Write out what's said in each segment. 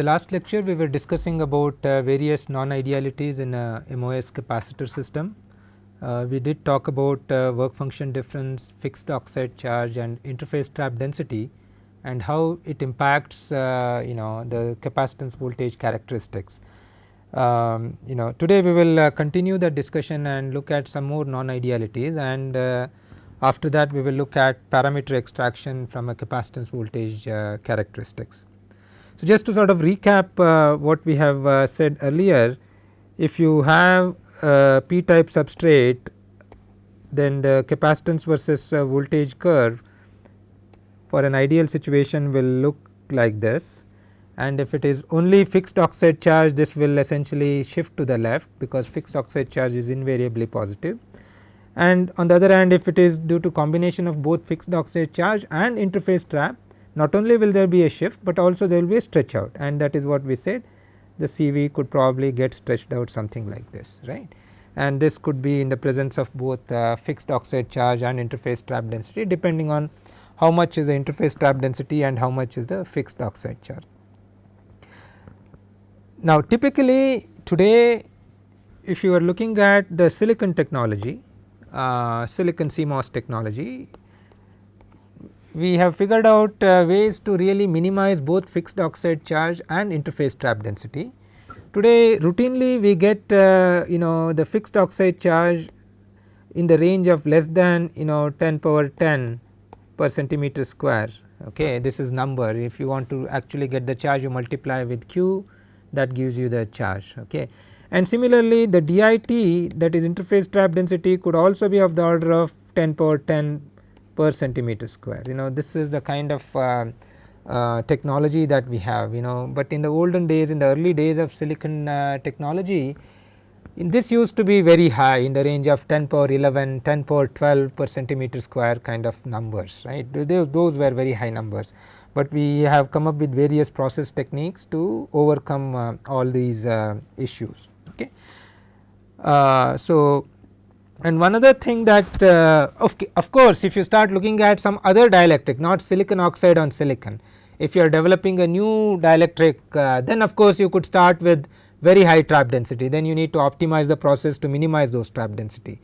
The last lecture we were discussing about uh, various non-idealities in a MOS capacitor system. Uh, we did talk about uh, work function difference, fixed oxide charge and interface trap density and how it impacts uh, you know the capacitance voltage characteristics. Um, you know today we will uh, continue the discussion and look at some more non-idealities and uh, after that we will look at parameter extraction from a capacitance voltage characteristics. So, just to sort of recap uh, what we have uh, said earlier, if you have a p type substrate then the capacitance versus uh, voltage curve for an ideal situation will look like this and if it is only fixed oxide charge this will essentially shift to the left because fixed oxide charge is invariably positive. positive and on the other hand if it is due to combination of both fixed oxide charge and interface trap not only will there be a shift, but also there will be a stretch out and that is what we said the CV could probably get stretched out something like this right and this could be in the presence of both uh, fixed oxide charge and interface trap density depending on how much is the interface trap density and how much is the fixed oxide charge. Now typically today if you are looking at the silicon technology, uh, silicon CMOS technology we have figured out uh, ways to really minimize both fixed oxide charge and interface trap density. Today routinely we get uh, you know the fixed oxide charge in the range of less than you know 10 power 10 per centimeter square. Okay this is number. If you want to actually get the charge you multiply with q that gives you the charge. Okay and similarly the DIT that is interface trap density could also be of the order of 10 power 10 per centimeter square. You know this is the kind of uh, uh, technology that we have you know. But in the olden days in the early days of silicon uh, technology this used to be very high in the range of 10 power 11 10 power 12 per centimeter square kind of numbers right? Those, were very high numbers. But we have come up with various process techniques to overcome uh, all these uh, issues okay? So and one other thing that uh, of, of course if you start looking at some other dielectric not silicon oxide on silicon if you are developing a new dielectric uh, then of course you could start with very high trap density. Then you need to optimize the process to minimize those trap density.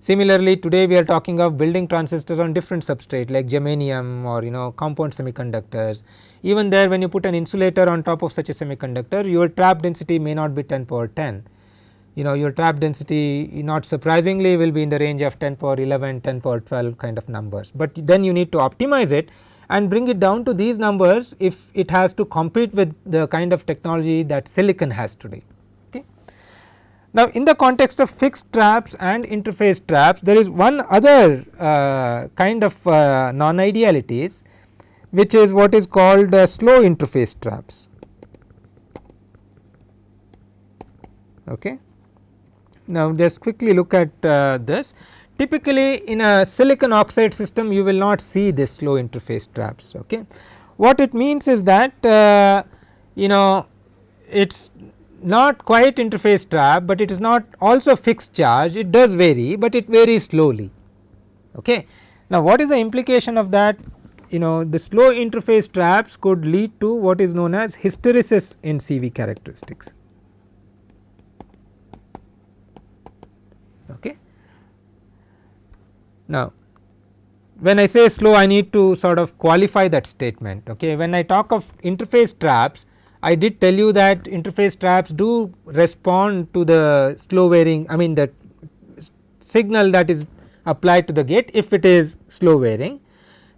Similarly today we are talking of building transistors on different substrate like germanium or you know compound semiconductors. Even there when you put an insulator on top of such a semiconductor your trap density may not be 10 power 10 you know your trap density not surprisingly will be in the range of 10 power 11 10 power 12 kind of numbers but then you need to optimize it and bring it down to these numbers if it has to compete with the kind of technology that silicon has today okay. Now in the context of fixed traps and interface traps there is one other uh, kind of uh, non idealities which is what is called uh, slow interface traps okay. Now just quickly look at uh, this typically in a silicon oxide system you will not see this slow interface traps okay. What it means is that uh, you know it is not quite interface trap, but it is not also fixed charge it does vary, but it varies slowly okay. Now what is the implication of that you know the slow interface traps could lead to what is known as hysteresis in CV characteristics Okay. Now, when I say slow I need to sort of qualify that statement okay. When I talk of interface traps I did tell you that interface traps do respond to the slow varying I mean the signal that is applied to the gate if it is slow varying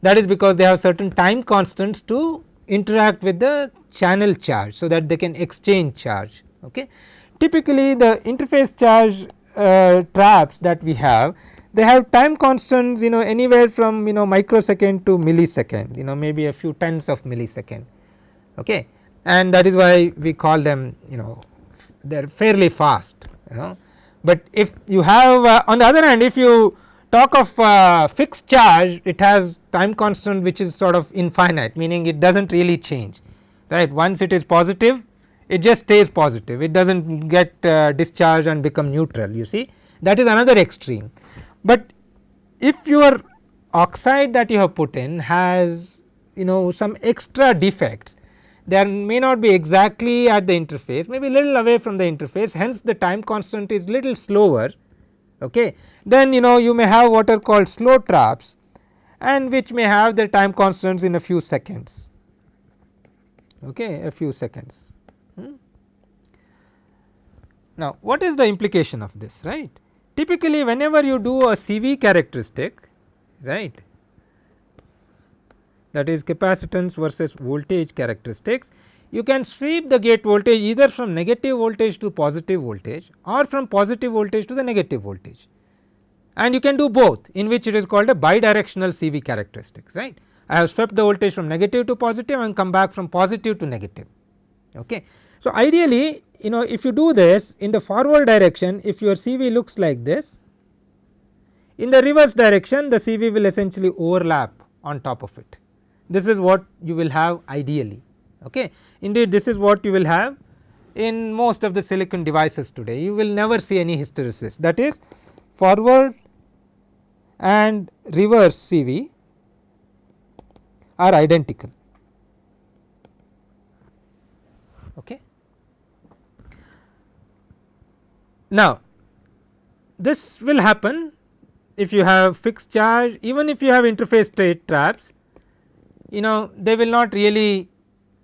that is because they have certain time constants to interact with the channel charge so that they can exchange charge okay. Typically the interface charge uh, traps that we have they have time constants you know anywhere from you know microsecond to millisecond you know maybe a few tens of millisecond. Okay? And that is why we call them you know they are fairly fast you know. But if you have uh, on the other hand if you talk of uh, fixed charge it has time constant which is sort of infinite meaning it does not really change right? Once it is positive it just stays positive. It does not get uh, discharged and become neutral you see? That is another extreme. But if your oxide that you have put in has you know some extra defects they may not be exactly at the interface maybe little away from the interface hence the time constant is little slower okay. then you know you may have what are called slow traps and which may have the time constants in a few seconds okay a few seconds. Hmm. Now what is the implication of this right typically whenever you do a CV characteristic right that is capacitance versus voltage characteristics you can sweep the gate voltage either from negative voltage to positive voltage or from positive voltage to the negative voltage and you can do both in which it is called a bidirectional CV characteristics right. I have swept the voltage from negative to positive and come back from positive to negative. Okay. So, ideally you know if you do this in the forward direction if your CV looks like this in the reverse direction the CV will essentially overlap on top of it this is what you will have ideally okay. Indeed this is what you will have in most of the silicon devices today you will never see any hysteresis that is forward and reverse CV are identical. Okay. Now, this will happen if you have fixed charge even if you have interface state traps you know they will not really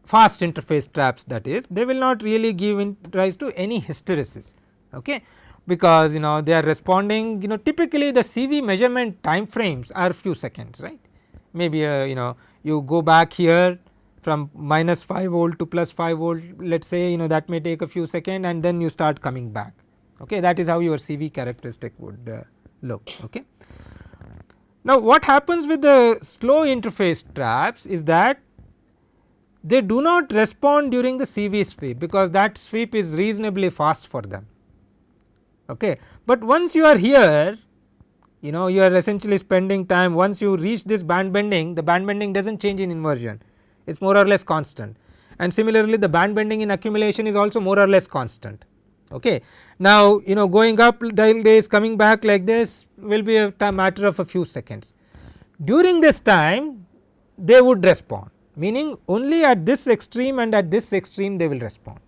fast interface traps that is they will not really give rise to any hysteresis okay? Because you know they are responding you know typically the CV measurement time frames are few seconds right? Maybe uh, you know you go back here from minus 5 volt to plus 5 volt let us say you know that may take a few seconds and then you start coming back okay that is how your CV characteristic would uh, look okay. Now what happens with the slow interface traps is that they do not respond during the CV sweep because that sweep is reasonably fast for them okay. But once you are here you know you are essentially spending time once you reach this band bending the band bending does not change in inversion it is more or less constant and similarly the band bending in accumulation is also more or less constant okay. Now you know going up days coming back like this will be a matter of a few seconds. During this time they would respond meaning only at this extreme and at this extreme they will respond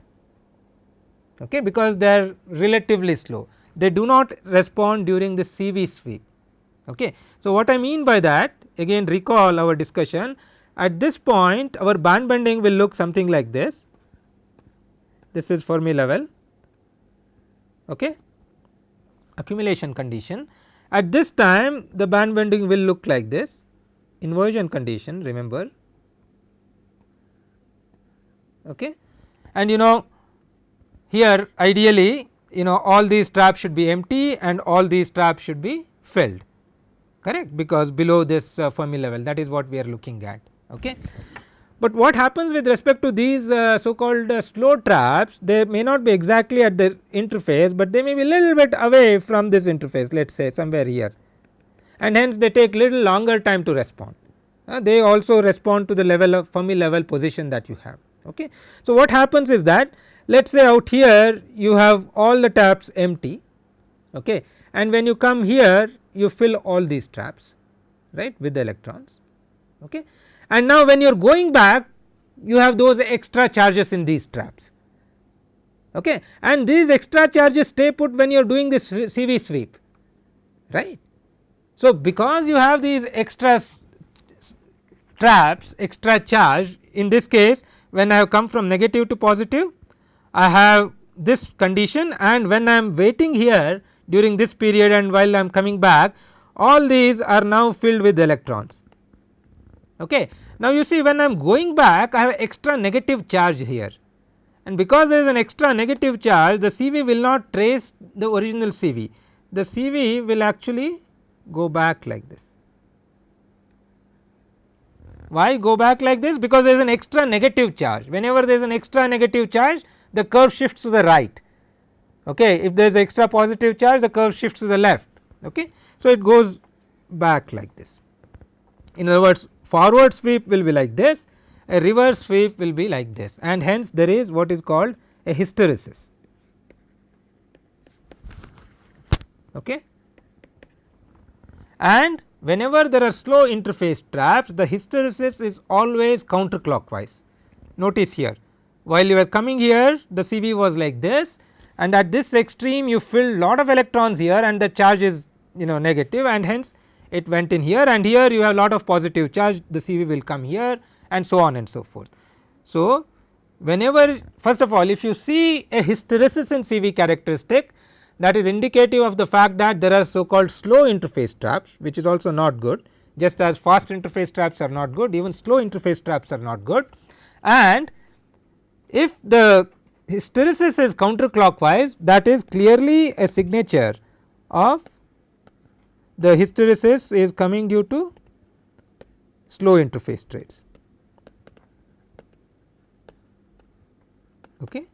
okay, because they are relatively slow they do not respond during the CV sweep. Okay. So, what I mean by that again recall our discussion at this point our band bending will look something like this, this is Fermi level okay. accumulation condition. At this time the band bending will look like this inversion condition remember okay. and you know here ideally you know all these traps should be empty and all these traps should be filled correct because below this uh, Fermi level that is what we are looking at okay. But what happens with respect to these uh, so called uh, slow traps they may not be exactly at the interface, but they may be little bit away from this interface let us say somewhere here and hence they take little longer time to respond. Uh, they also respond to the level of Fermi level position that you have. Okay. So, what happens is that let us say out here you have all the traps empty okay, and when you come here you fill all these traps right with the electrons. Okay and now when you are going back you have those extra charges in these traps. Okay? And these extra charges stay put when you are doing this CV sweep. Right. So, because you have these extra traps extra charge in this case when I have come from negative to positive I have this condition and when I am waiting here during this period and while I am coming back all these are now filled with electrons Okay. Now, you see when I am going back I have extra negative charge here. And because there is an extra negative charge the CV will not trace the original CV, the CV will actually go back like this. Why go back like this? Because there is an extra negative charge. Whenever there is an extra negative charge the curve shifts to the right. Okay. If there is extra positive charge the curve shifts to the left. Okay. So it goes back like this. In other words forward sweep will be like this, a reverse sweep will be like this and hence there is what is called a hysteresis. Okay. And whenever there are slow interface traps the hysteresis is always counterclockwise notice here while you were coming here the CV was like this and at this extreme you fill lot of electrons here and the charge is you know negative and hence it went in here and here you have lot of positive charge the CV will come here and so on and so forth. So, whenever first of all if you see a hysteresis in CV characteristic that is indicative of the fact that there are so called slow interface traps which is also not good just as fast interface traps are not good even slow interface traps are not good and if the hysteresis is counterclockwise that is clearly a signature of the hysteresis is coming due to slow interface traps. Okay.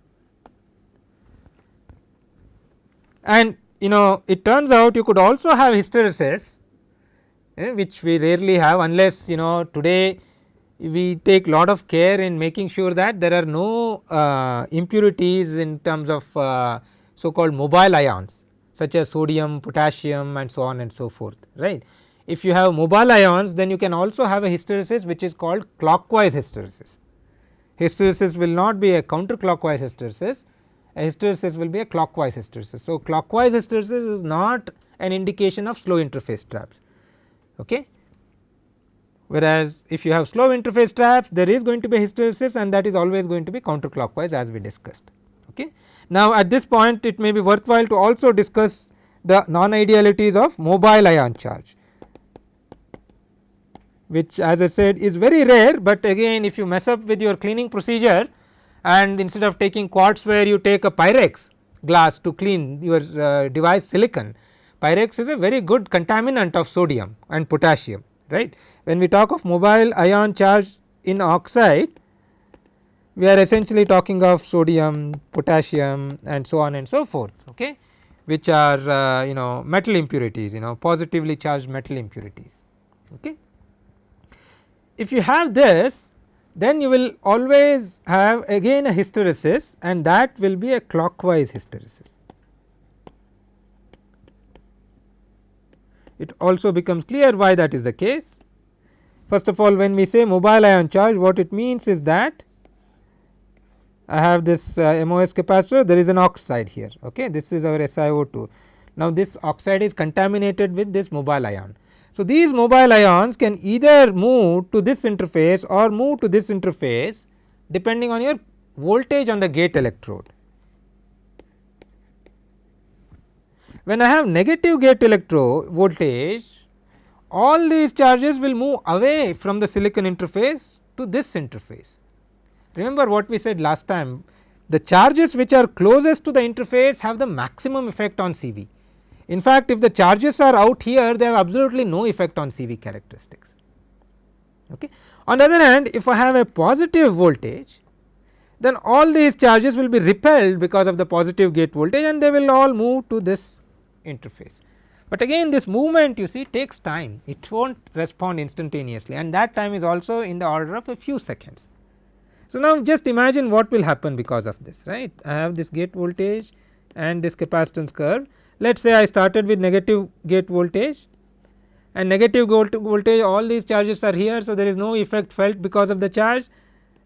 And you know it turns out you could also have hysteresis eh, which we rarely have unless you know today we take lot of care in making sure that there are no uh, impurities in terms of uh, so called mobile ions such as sodium, potassium and so on and so forth right. If you have mobile ions then you can also have a hysteresis which is called clockwise hysteresis. Hysteresis will not be a counterclockwise hysteresis, a hysteresis will be a clockwise hysteresis. So, clockwise hysteresis is not an indication of slow interface traps. Okay whereas if you have slow interface traps there is going to be hysteresis and that is always going to be counterclockwise as we discussed. Okay. Now at this point it may be worthwhile to also discuss the non idealities of mobile ion charge which as I said is very rare, but again if you mess up with your cleaning procedure and instead of taking quartz ware you take a pyrex glass to clean your uh, device silicon. Pyrex is a very good contaminant of sodium and potassium right. When we talk of mobile ion charge in oxide we are essentially talking of sodium, potassium and so on and so forth okay, which are uh, you know metal impurities you know positively charged metal impurities. Okay. If you have this then you will always have again a hysteresis and that will be a clockwise hysteresis. It also becomes clear why that is the case. First of all when we say mobile ion charge what it means is that I have this uh, MOS capacitor there is an oxide here okay this is our SiO2. Now this oxide is contaminated with this mobile ion. So these mobile ions can either move to this interface or move to this interface depending on your voltage on the gate electrode. When I have negative gate electrode voltage all these charges will move away from the silicon interface to this interface. Remember what we said last time the charges which are closest to the interface have the maximum effect on CV. In fact, if the charges are out here they have absolutely no effect on CV characteristics. Okay. On the other hand if I have a positive voltage then all these charges will be repelled because of the positive gate voltage and they will all move to this interface. But again this movement you see takes time it will not respond instantaneously and that time is also in the order of a few seconds. So, now just imagine what will happen because of this right I have this gate voltage and this capacitance curve let us say I started with negative gate voltage and negative voltage all these charges are here. So, there is no effect felt because of the charge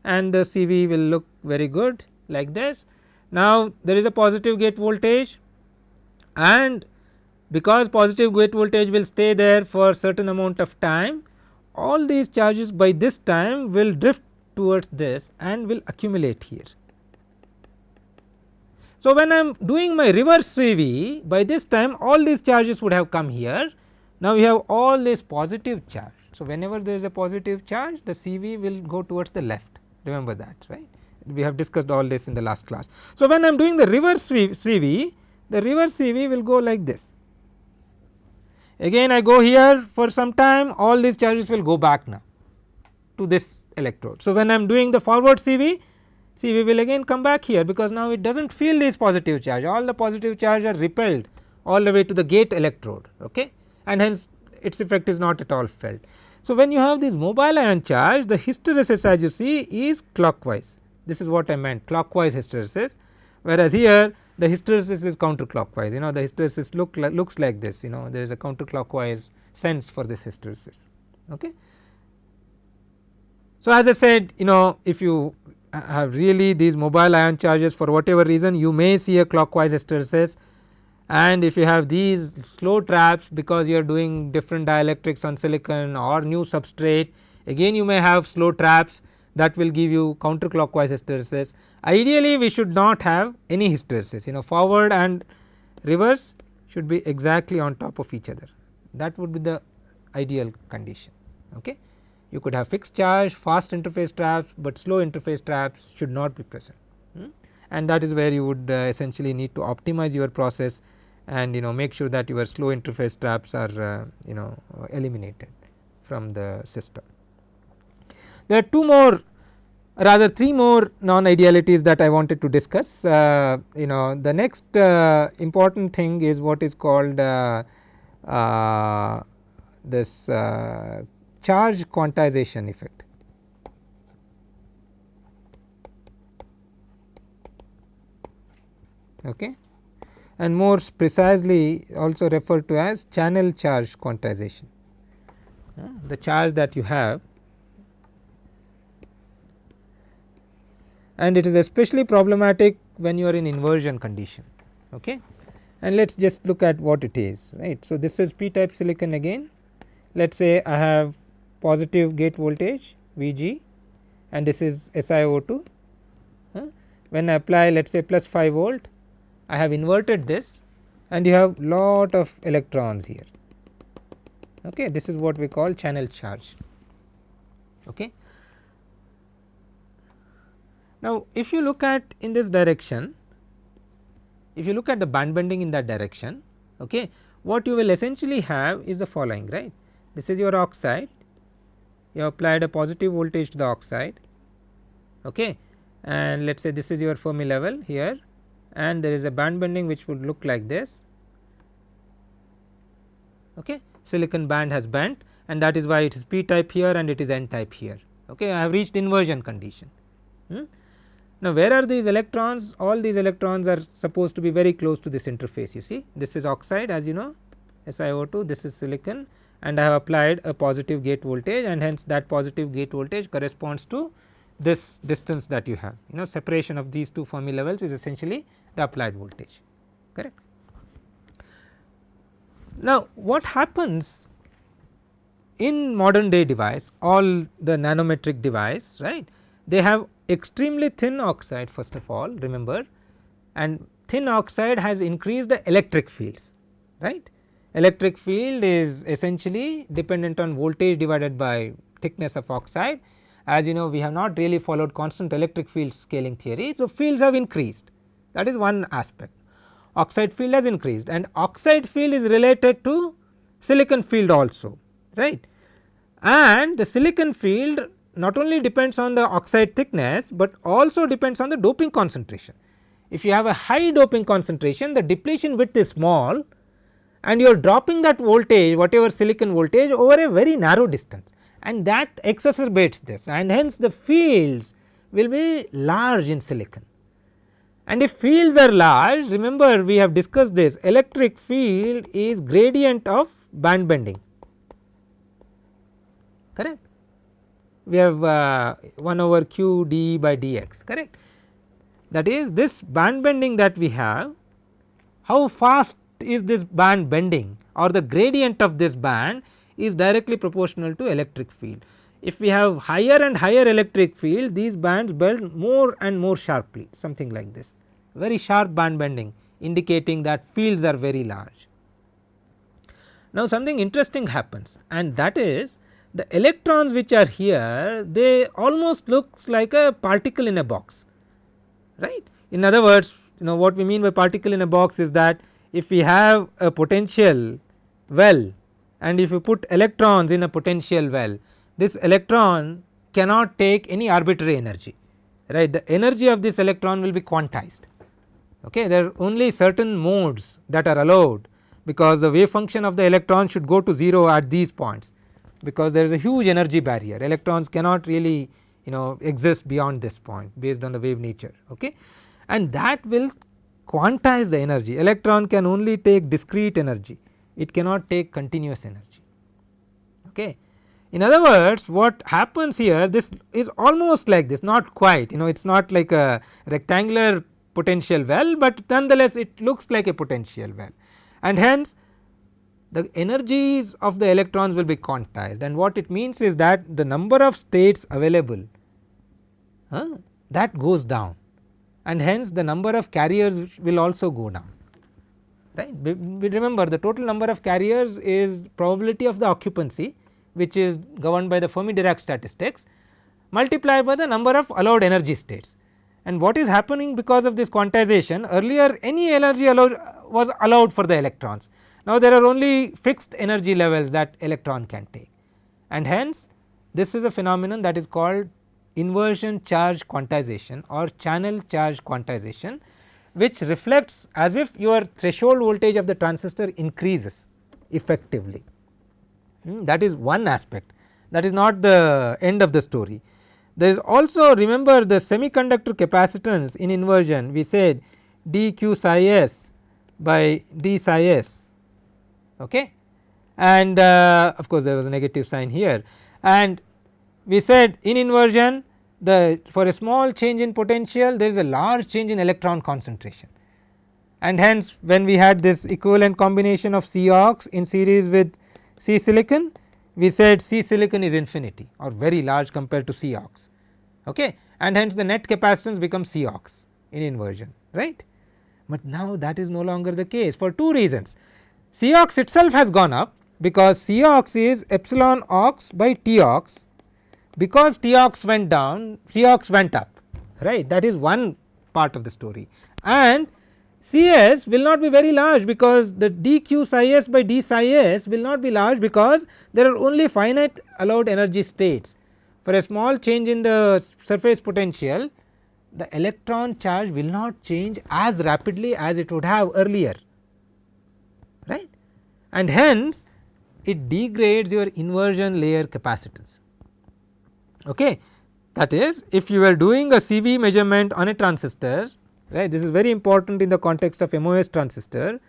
and the CV will look very good like this. Now, there is a positive gate voltage and because positive gate voltage will stay there for certain amount of time all these charges by this time will drift towards this and will accumulate here. So, when I am doing my reverse CV by this time all these charges would have come here. Now, we have all this positive charge. So, whenever there is a positive charge the CV will go towards the left remember that right we have discussed all this in the last class. So, when I am doing the reverse CV the reverse CV will go like this again I go here for some time all these charges will go back now to this electrode. So, when I am doing the forward CV, CV will again come back here because now it does not feel this positive charge all the positive charge are repelled all the way to the gate electrode okay and hence its effect is not at all felt. So, when you have this mobile ion charge the hysteresis as you see is clockwise this is what I meant clockwise hysteresis whereas here the hysteresis is counterclockwise you know the hysteresis look like looks like this you know there is a counterclockwise sense for this hysteresis okay. So, as I said you know if you have really these mobile ion charges for whatever reason you may see a clockwise hysteresis and if you have these slow traps because you are doing different dielectrics on silicon or new substrate again you may have slow traps that will give you counterclockwise hysteresis. Ideally we should not have any hysteresis you know forward and reverse should be exactly on top of each other that would be the ideal condition. Okay. You could have fixed charge fast interface traps, but slow interface traps should not be present hmm? and that is where you would uh, essentially need to optimize your process and you know make sure that your slow interface traps are uh, you know eliminated from the system. There are two more rather three more non idealities that I wanted to discuss. Uh, you know the next uh, important thing is what is called uh, uh this uh, charge quantization effect. Okay and more precisely also referred to as channel charge quantization. The charge that you have and it is especially problematic when you are in inversion condition okay and let us just look at what it is right. So, this is p type silicon again let us say I have positive gate voltage Vg and this is SiO2 uh, when I apply let us say plus 5 volt I have inverted this and you have lot of electrons here. Okay this is what we call channel charge. Okay? Now, if you look at in this direction, if you look at the band bending in that direction, okay, what you will essentially have is the following right. This is your oxide, you applied a positive voltage to the oxide okay, and let us say this is your Fermi level here and there is a band bending which would look like this. Okay. Silicon band has bent and that is why it is p type here and it is n type here. Okay. I have reached inversion condition. Hmm. Now, where are these electrons? All these electrons are supposed to be very close to this interface you see this is oxide as you know SiO2 this is silicon and I have applied a positive gate voltage and hence that positive gate voltage corresponds to this distance that you have you know separation of these two Fermi levels is essentially the applied voltage correct. Now, what happens in modern day device all the nanometric device right they have extremely thin oxide first of all remember and thin oxide has increased the electric fields right. Electric field is essentially dependent on voltage divided by thickness of oxide as you know we have not really followed constant electric field scaling theory. So, fields have increased that is one aspect oxide field has increased and oxide field is related to silicon field also right and the silicon field not only depends on the oxide thickness, but also depends on the doping concentration. If you have a high doping concentration the depletion width is small and you are dropping that voltage whatever silicon voltage over a very narrow distance and that exacerbates this and hence the fields will be large in silicon. And if fields are large remember we have discussed this electric field is gradient of band bending correct we have uh, 1 over q d by dx correct. That is this band bending that we have how fast is this band bending or the gradient of this band is directly proportional to electric field. If we have higher and higher electric field these bands bend more and more sharply something like this very sharp band bending indicating that fields are very large. Now something interesting happens and that is the electrons which are here they almost looks like a particle in a box right. In other words you know what we mean by particle in a box is that if we have a potential well and if you put electrons in a potential well this electron cannot take any arbitrary energy right? The energy of this electron will be quantized okay? There are only certain modes that are allowed because the wave function of the electron should go to 0 at these points because there is a huge energy barrier. Electrons cannot really you know exist beyond this point based on the wave nature okay? And that will quantize the energy. Electron can only take discrete energy. It cannot take continuous energy. Okay? In other words what happens here this is almost like this not quite. You know it is not like a rectangular potential well, but nonetheless it looks like a potential well. And hence the energies of the electrons will be quantized. And what it means is that the number of states available uh, that goes down and hence the number of carriers will also go down right. We, remember the total number of carriers is probability of the occupancy which is governed by the Fermi Dirac statistics multiplied by the number of allowed energy states. And what is happening because of this quantization earlier any energy allowed was allowed for the electrons. Now there are only fixed energy levels that electron can take and hence this is a phenomenon that is called inversion charge quantization or channel charge quantization which reflects as if your threshold voltage of the transistor increases effectively. Hmm, that is one aspect that is not the end of the story. There is also remember the semiconductor capacitance in inversion we said dq psi s by d psi s okay. and uh, of course there was a negative sign here and we said in inversion the for a small change in potential there is a large change in electron concentration. And hence when we had this equivalent combination of C ox in series with C silicon we said C silicon is infinity or very large compared to C ox. Okay? And hence the net capacitance becomes C ox in inversion right. But now that is no longer the case for two reasons. C ox itself has gone up because C ox is epsilon ox by T ox because T ox went down C ox went up right? That is one part of the story. And Cs will not be very large because the dq psi s by d psi s will not be large because there are only finite allowed energy states. For a small change in the surface potential the electron charge will not change as rapidly as it would have earlier right? And hence it degrades your inversion layer capacitance okay. That is if you are doing a CV measurement on a transistor right this is very important in the context of MOS transistor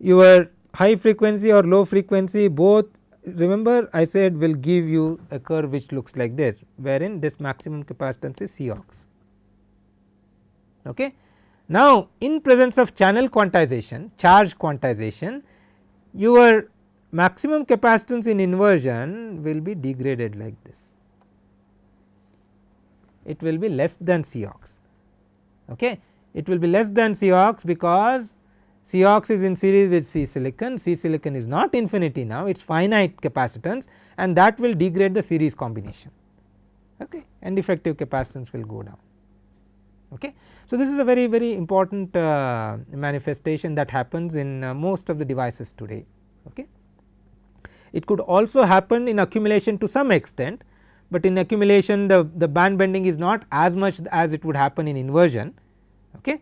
your high frequency or low frequency both remember I said will give you a curve which looks like this wherein this maximum capacitance is C. Okay. Now in presence of channel quantization charge quantization your maximum capacitance in inversion will be degraded like this it will be less than C ox. Okay. It will be less than C ox because C ox is in series with C silicon, C silicon is not infinity now it is finite capacitance and that will degrade the series combination okay, and effective capacitance will go down. Okay. So, this is a very very important uh, manifestation that happens in uh, most of the devices today. Okay. It could also happen in accumulation to some extent but in accumulation the, the band bending is not as much as it would happen in inversion okay.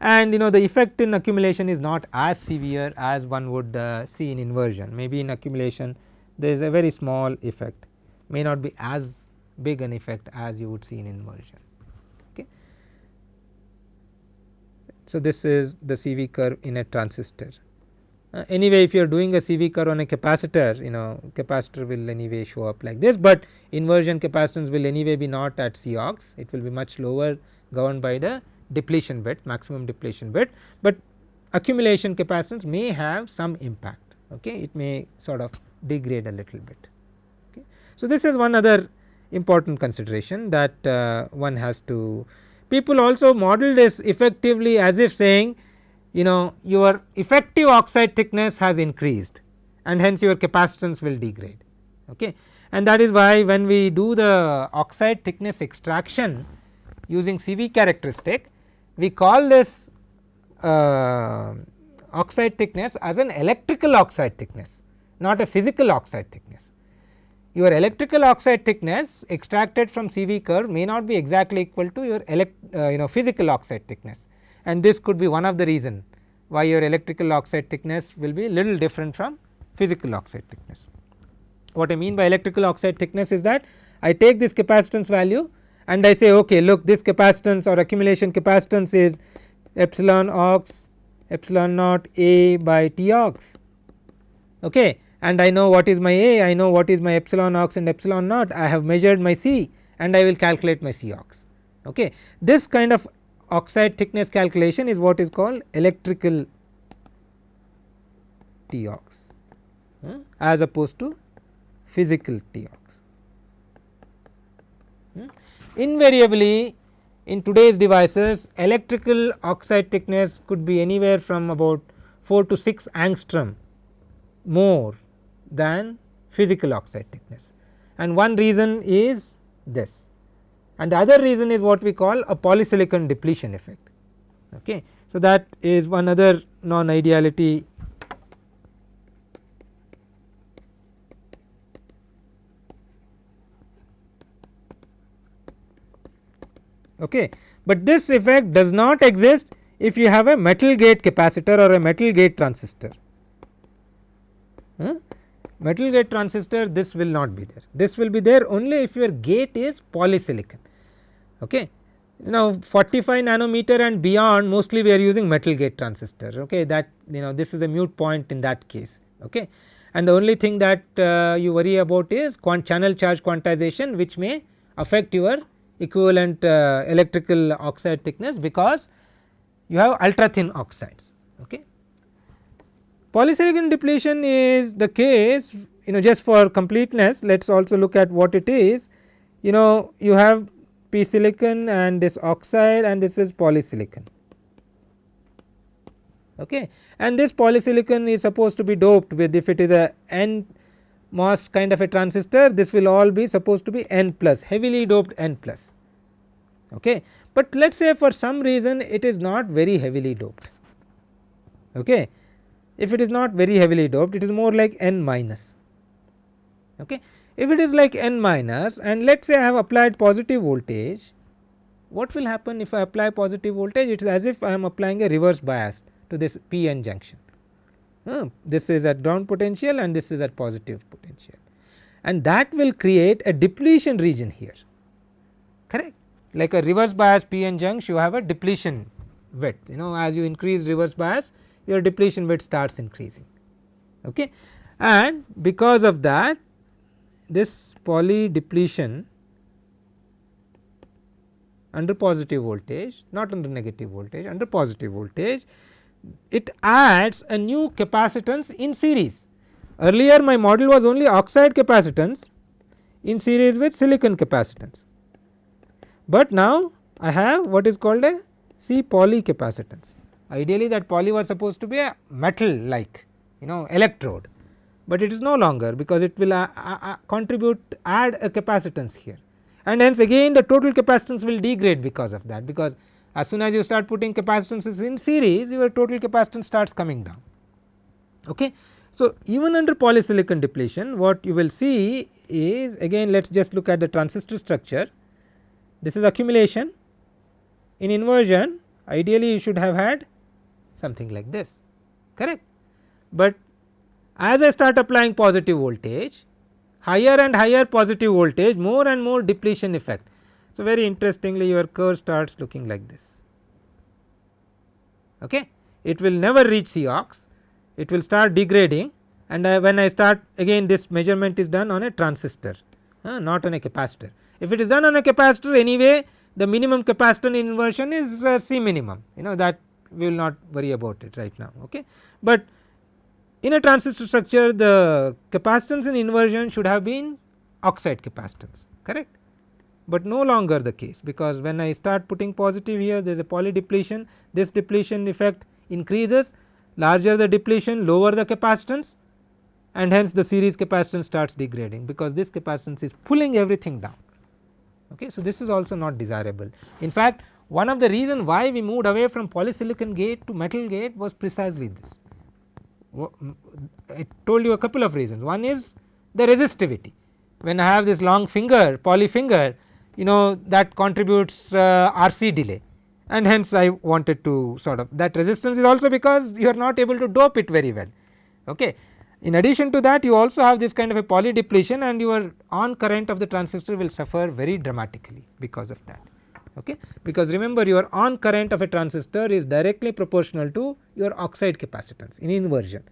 and you know the effect in accumulation is not as severe as one would uh, see in inversion maybe in accumulation there is a very small effect may not be as big an effect as you would see in inversion. Okay. So, this is the CV curve in a transistor. Uh, anyway if you are doing a CV curve on a capacitor you know capacitor will anyway show up like this, but inversion capacitance will anyway be not at C ox it will be much lower governed by the depletion width maximum depletion width, but accumulation capacitance may have some impact okay? It may sort of degrade a little bit. So, this is one other important consideration that uh, one has to people also model this effectively as if saying you know your effective oxide thickness has increased and hence your capacitance will degrade okay and that is why when we do the oxide thickness extraction using CV characteristic we call this uh, oxide thickness as an electrical oxide thickness not a physical oxide thickness. Your electrical oxide thickness extracted from CV curve may not be exactly equal to your elect, uh, you know physical oxide thickness and this could be one of the reason why your electrical oxide thickness will be little different from physical oxide thickness. What I mean by electrical oxide thickness is that I take this capacitance value and I say okay look this capacitance or accumulation capacitance is epsilon ox epsilon naught a by T ox okay and I know what is my A, I know what is my epsilon ox and epsilon naught, I have measured my C and I will calculate my C ox. Okay. This kind of oxide thickness calculation is what is called electrical T ox uh, as opposed to physical T ox. Hmm. Invariably in today's devices electrical oxide thickness could be anywhere from about 4 to 6 angstrom more than physical oxide thickness and one reason is this and the other reason is what we call a polysilicon depletion effect. Okay. So, that is one other non ideality okay. But this effect does not exist if you have a metal gate capacitor or a metal gate transistor. Metal gate transistor this will not be there, this will be there only if your gate is polysilicon. Okay. Now 45 nanometer and beyond mostly we are using metal gate transistor okay that you know this is a mute point in that case okay and the only thing that uh, you worry about is channel charge quantization which may affect your equivalent uh, electrical oxide thickness because you have ultra thin oxides. Okay. Polysilicon depletion is the case you know just for completeness let us also look at what it is you know you have p silicon and this oxide and this is polysilicon okay and this polysilicon is supposed to be doped with if it is a n MOS kind of a transistor this will all be supposed to be N plus heavily doped N plus okay. But let us say for some reason it is not very heavily doped okay. If it is not very heavily doped it is more like N minus. Okay. If it is like N minus and let us say I have applied positive voltage what will happen if I apply positive voltage? It is as if I am applying a reverse bias to this p n junction. This is at ground potential and this is at positive potential. And that will create a depletion region here. Correct? Like a reverse bias p-n junction you have a depletion width. You know as you increase reverse bias your depletion width starts increasing okay and because of that this poly depletion under positive voltage not under negative voltage under positive voltage it adds a new capacitance in series. Earlier my model was only oxide capacitance in series with silicon capacitance, but now I have what is called a C poly capacitance. Ideally that poly was supposed to be a metal like you know electrode, but it is no longer because it will uh, uh, uh contribute add a capacitance here and hence again the total capacitance will degrade because of that because as soon as you start putting capacitances in series your total capacitance starts coming down. Okay. So, even under polysilicon depletion what you will see is again let us just look at the transistor structure this is accumulation in inversion ideally you should have had something like this correct. But as I start applying positive voltage higher and higher positive voltage more and more depletion effect so, very interestingly your curve starts looking like this. Okay. It will never reach C ox, it will start degrading and I, when I start again this measurement is done on a transistor uh, not on a capacitor. If it is done on a capacitor anyway the minimum capacitor inversion is uh, C minimum you know that we will not worry about it right now. Okay. But in a transistor structure the capacitance in inversion should have been oxide capacitance correct but no longer the case because when I start putting positive here there is a poly depletion this depletion effect increases larger the depletion lower the capacitance and hence the series capacitance starts degrading because this capacitance is pulling everything down. Okay. So, this is also not desirable in fact one of the reason why we moved away from polysilicon gate to metal gate was precisely this. I told you a couple of reasons one is the resistivity when I have this long finger poly finger you know that contributes uh, RC delay and hence I wanted to sort of that resistance is also because you are not able to dope it very well. Okay. In addition to that you also have this kind of a poly depletion and your on current of the transistor will suffer very dramatically because of that. Okay. Because remember your on current of a transistor is directly proportional to your oxide capacitance in inversion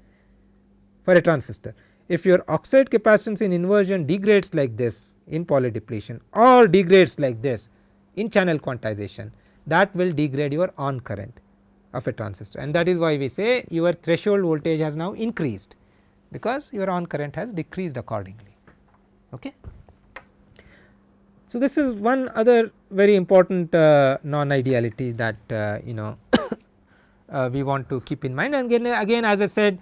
for a transistor. if your oxide capacitance in inversion degrades like this in poly depletion or degrades like this in channel quantization that will degrade your on current of a transistor and that is why we say your threshold voltage has now increased because your on current has decreased accordingly. Okay. So, this is one other very important uh, non ideality that uh, you know uh, we want to keep in mind and again, again as I said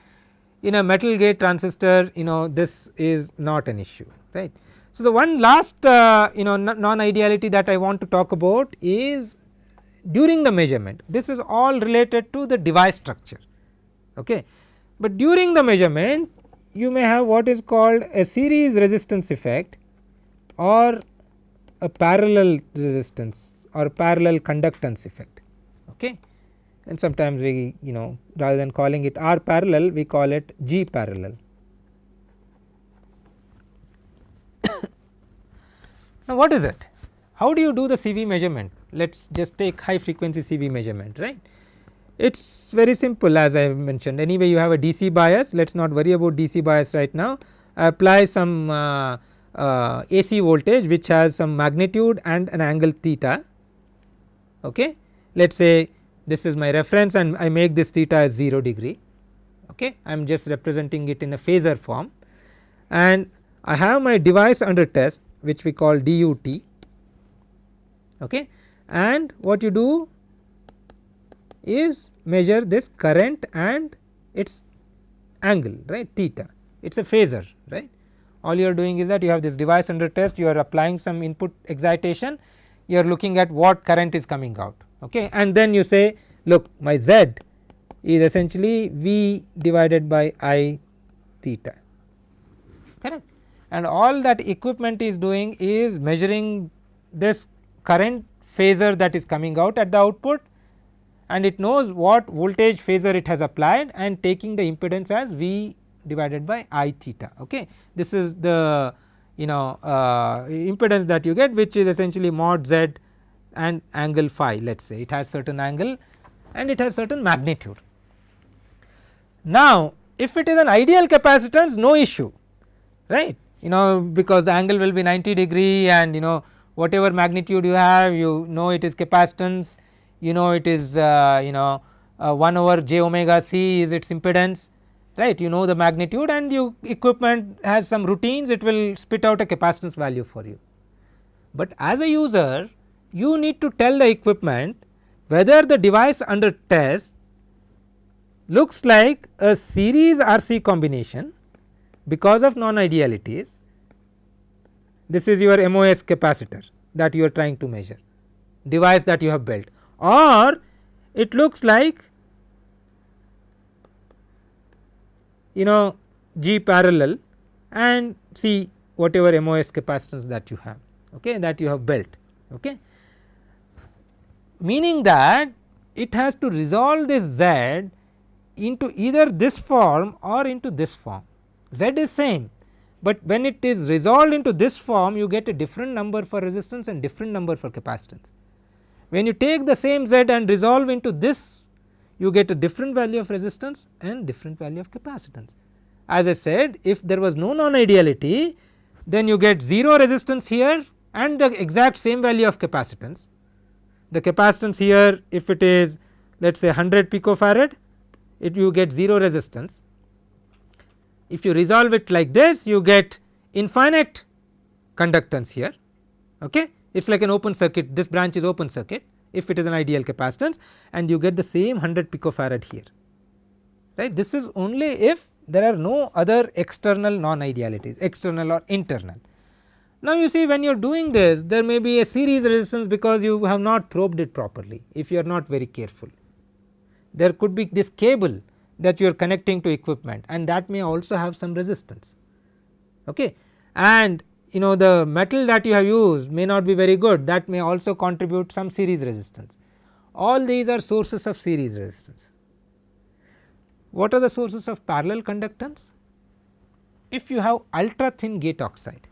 in a metal gate transistor you know this is not an issue right. So, the one last uh, you know non ideality that I want to talk about is during the measurement this is all related to the device structure okay. But during the measurement you may have what is called a series resistance effect or a parallel resistance or parallel conductance effect okay and sometimes we you know rather than calling it R parallel we call it G parallel. now what is it? How do you do the CV measurement? Let us just take high frequency CV measurement right. It is very simple as I have mentioned anyway you have a DC bias let us not worry about DC bias right now. I apply some uh, uh, AC voltage which has some magnitude and an angle theta. Okay. Let us say this is my reference and I make this theta as 0 degree. Okay? I am just representing it in a phasor form. And I have my device under test which we call DUT okay? And what you do is measure this current and its angle right? Theta. It is a phasor all you are doing is that you have this device under test you are applying some input excitation you are looking at what current is coming out okay? And then you say look my z is essentially v divided by i theta correct? And all that equipment is doing is measuring this current phasor that is coming out at the output and it knows what voltage phasor it has applied and taking the impedance as v divided by i theta okay? This is the you know uh, impedance that you get which is essentially mod z and angle phi let us say. It has certain angle and it has certain magnitude. Now if it is an ideal capacitance no issue right? You know because the angle will be 90 degree and you know whatever magnitude you have you know it is capacitance. You know it is uh, you know uh, 1 over j omega c is its impedance right you know the magnitude and you equipment has some routines it will spit out a capacitance value for you. But as a user you need to tell the equipment whether the device under test looks like a series RC combination because of non idealities this is your MOS capacitor that you are trying to measure device that you have built or it looks like you know G parallel and see whatever MOS capacitance that you have okay that you have built okay meaning that it has to resolve this z into either this form or into this form z is same but when it is resolved into this form you get a different number for resistance and different number for capacitance. When you take the same z and resolve into this you get a different value of resistance and different value of capacitance. As I said if there was no non ideality then you get 0 resistance here and the exact same value of capacitance. The capacitance here if it is let us say 100 picofarad it you get 0 resistance. If you resolve it like this you get infinite conductance here. Okay? It is like an open circuit. This branch is open circuit if it is an ideal capacitance and you get the same 100 picofarad here. Right? This is only if there are no other external non idealities external or internal. Now you see when you are doing this there may be a series resistance because you have not probed it properly if you are not very careful. There could be this cable that you are connecting to equipment and that may also have some resistance. Okay? And you know the metal that you have used may not be very good that may also contribute some series resistance. All these are sources of series resistance. What are the sources of parallel conductance? If you have ultra thin gate oxide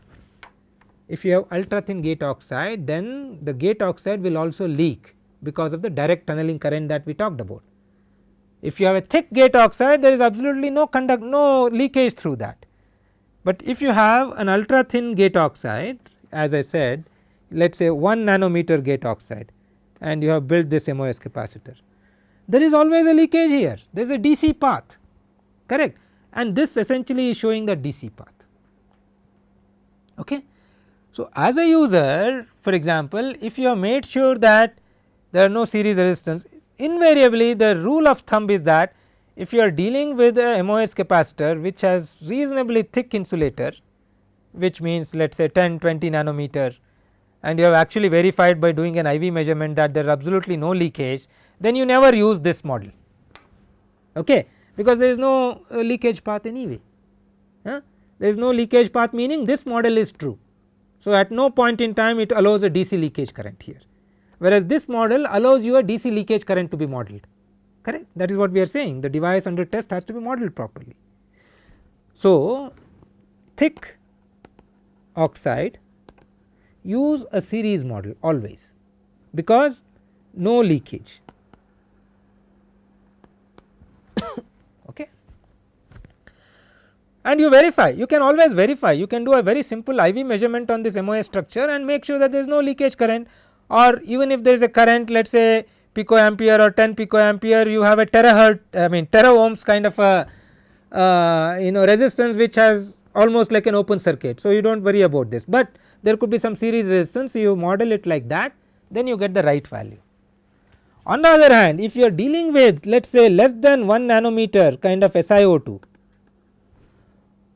if you have ultra thin gate oxide then the gate oxide will also leak because of the direct tunneling current that we talked about. If you have a thick gate oxide there is absolutely no conduct no leakage through that but if you have an ultra thin gate oxide as I said let us say 1 nanometer gate oxide and you have built this MOS capacitor. There is always a leakage here there is a DC path correct and this essentially is showing the DC path. Okay. So, as a user for example, if you have made sure that there are no series resistance invariably the rule of thumb is that if you are dealing with a MOS capacitor which has reasonably thick insulator which means let us say 10 20 nanometer and you have actually verified by doing an IV measurement that there is absolutely no leakage then you never use this model. Okay? Because there is no uh, leakage path anyway. Huh? there is no leakage path meaning this model is true. So, at no point in time it allows a DC leakage current here. Whereas this model allows you a DC leakage current to be modeled correct? That is what we are saying. The device under test has to be modeled properly. So, thick oxide use a series model always because no leakage. Okay? And you verify. You can always verify. You can do a very simple IV measurement on this MOS structure and make sure that there is no leakage current. Or even if there is a current let us say picoampere or 10 picoampere you have a terahertz I mean tera ohms kind of a uh, you know resistance which has almost like an open circuit. So, you do not worry about this, but there could be some series resistance you model it like that then you get the right value. On the other hand if you are dealing with let us say less than 1 nanometer kind of SiO2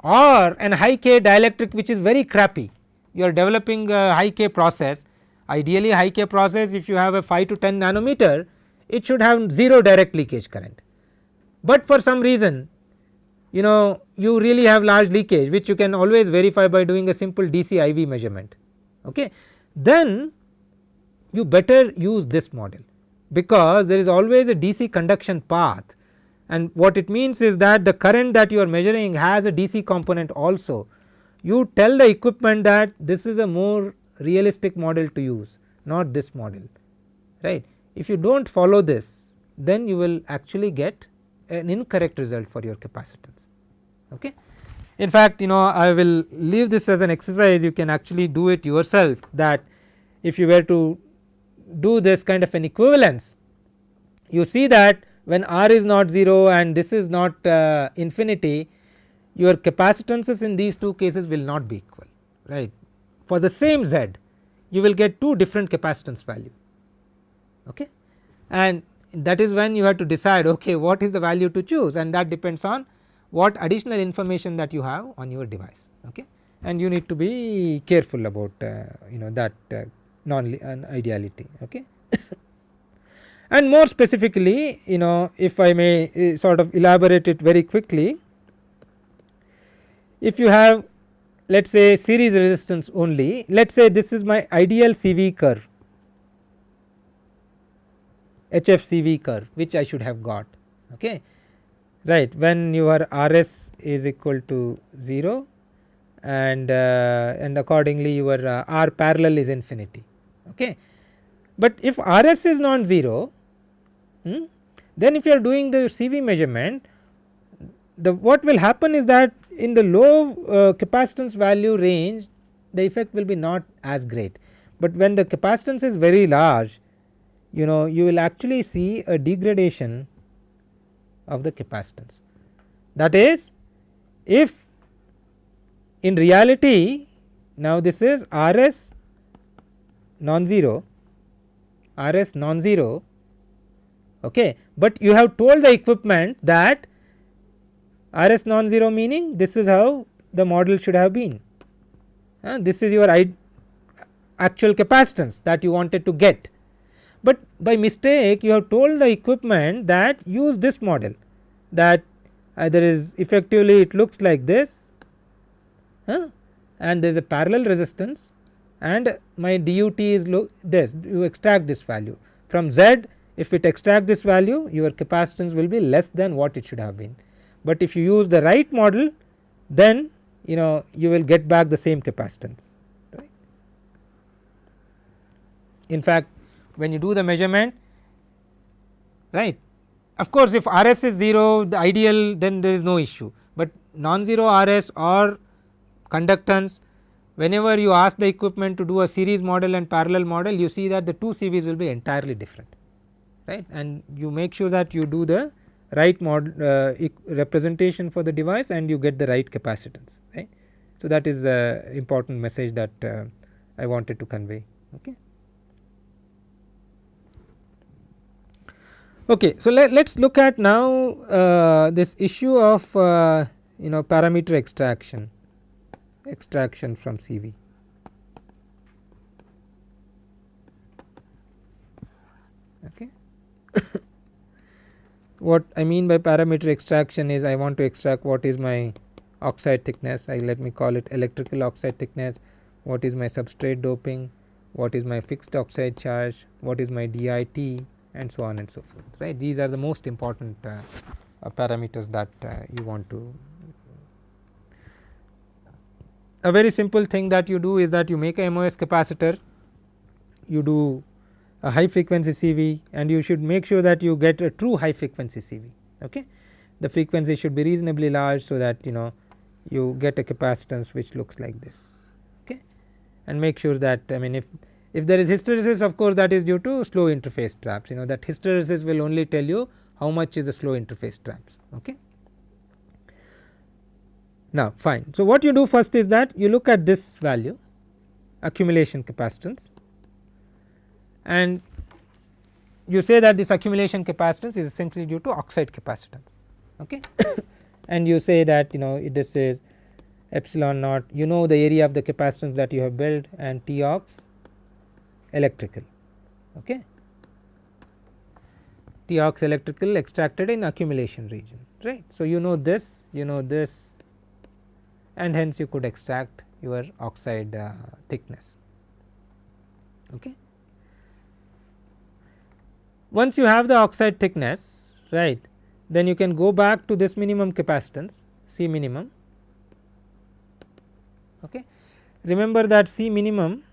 or an high K dielectric which is very crappy you are developing a high K process ideally high K process if you have a 5 to 10 nanometer it should have 0 direct leakage current. But for some reason you know you really have large leakage which you can always verify by doing a simple DC IV measurement okay. Then you better use this model because there is always a DC conduction path and what it means is that the current that you are measuring has a DC component also. You tell the equipment that this is a more realistic model to use not this model right. If you do not follow this then you will actually get an incorrect result for your capacitance okay. In fact, you know I will leave this as an exercise you can actually do it yourself that if you were to do this kind of an equivalence you see that when R is not 0 and this is not uh, infinity your capacitances in these two cases will not be equal right. For the same Z you will get two different capacitance value okay? And that is when you have to decide okay what is the value to choose? And that depends on what additional information that you have on your device okay? And you need to be careful about uh, you know that uh, non uh, ideality okay? And more specifically you know if I may uh, sort of elaborate it very quickly if you have let us say series resistance only let us say this is my ideal CV curve HFCV curve which I should have got okay right when your RS is equal to 0 and uh, and accordingly your uh, R parallel is infinity okay. But if RS is non 0 hmm, then if you are doing the CV measurement the what will happen is that in the low uh, capacitance value range the effect will be not as great, but when the capacitance is very large you know you will actually see a degradation of the capacitance. That is if in reality now this is RS non-zero RS non-zero okay, but you have told the equipment that RS non-zero meaning this is how the model should have been. Uh, this is your actual capacitance that you wanted to get. But by mistake you have told the equipment that use this model that there is effectively it looks like this uh, and there is a parallel resistance and my DUT is this you extract this value. From Z if it extract this value your capacitance will be less than what it should have been. But if you use the right model then you know you will get back the same capacitance right. In fact when you do the measurement right of course if RS is 0 the ideal then there is no issue, but non-zero RS or conductance whenever you ask the equipment to do a series model and parallel model you see that the two CVs will be entirely different right and you make sure that you do the right model uh, representation for the device and you get the right capacitance right. So, that is a important message that uh, I wanted to convey. Okay. Okay, so let us look at now uh, this issue of uh, you know parameter extraction extraction from CV. Okay. what I mean by parameter extraction is I want to extract what is my oxide thickness. I let me call it electrical oxide thickness, what is my substrate doping, what is my fixed oxide charge, what is my DIT and so on and so forth right. These are the most important uh, uh, parameters that uh, you want to a very simple thing that you do is that you make a MOS capacitor, you do a high frequency CV and you should make sure that you get a true high frequency CV. Okay. The frequency should be reasonably large so that you know you get a capacitance which looks like this okay and make sure that I mean if if there is hysteresis of course that is due to slow interface traps you know that hysteresis will only tell you how much is the slow interface traps okay. Now fine. So, what you do first is that you look at this value accumulation capacitance and you say that this accumulation capacitance is essentially due to oxide capacitance okay and you say that you know this is epsilon naught you know the area of the capacitance that you have built and T ox electrical okay T ox electrical extracted in accumulation region right. So, you know this you know this and hence you could extract your oxide uh, thickness. Okay. Once you have the oxide thickness right then you can go back to this minimum capacitance C minimum. Okay. Remember that C minimum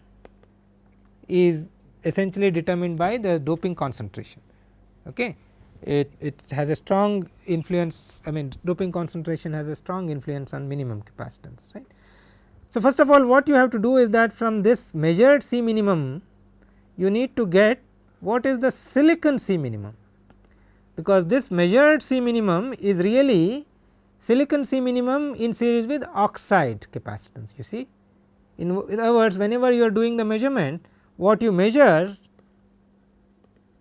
is essentially determined by the doping concentration. Okay it, it has a strong influence I mean doping concentration has a strong influence on minimum capacitance right. So, first of all what you have to do is that from this measured C minimum you need to get what is the silicon C minimum because this measured C minimum is really silicon C minimum in series with oxide capacitance you see. In, in other words whenever you are doing the measurement what you measure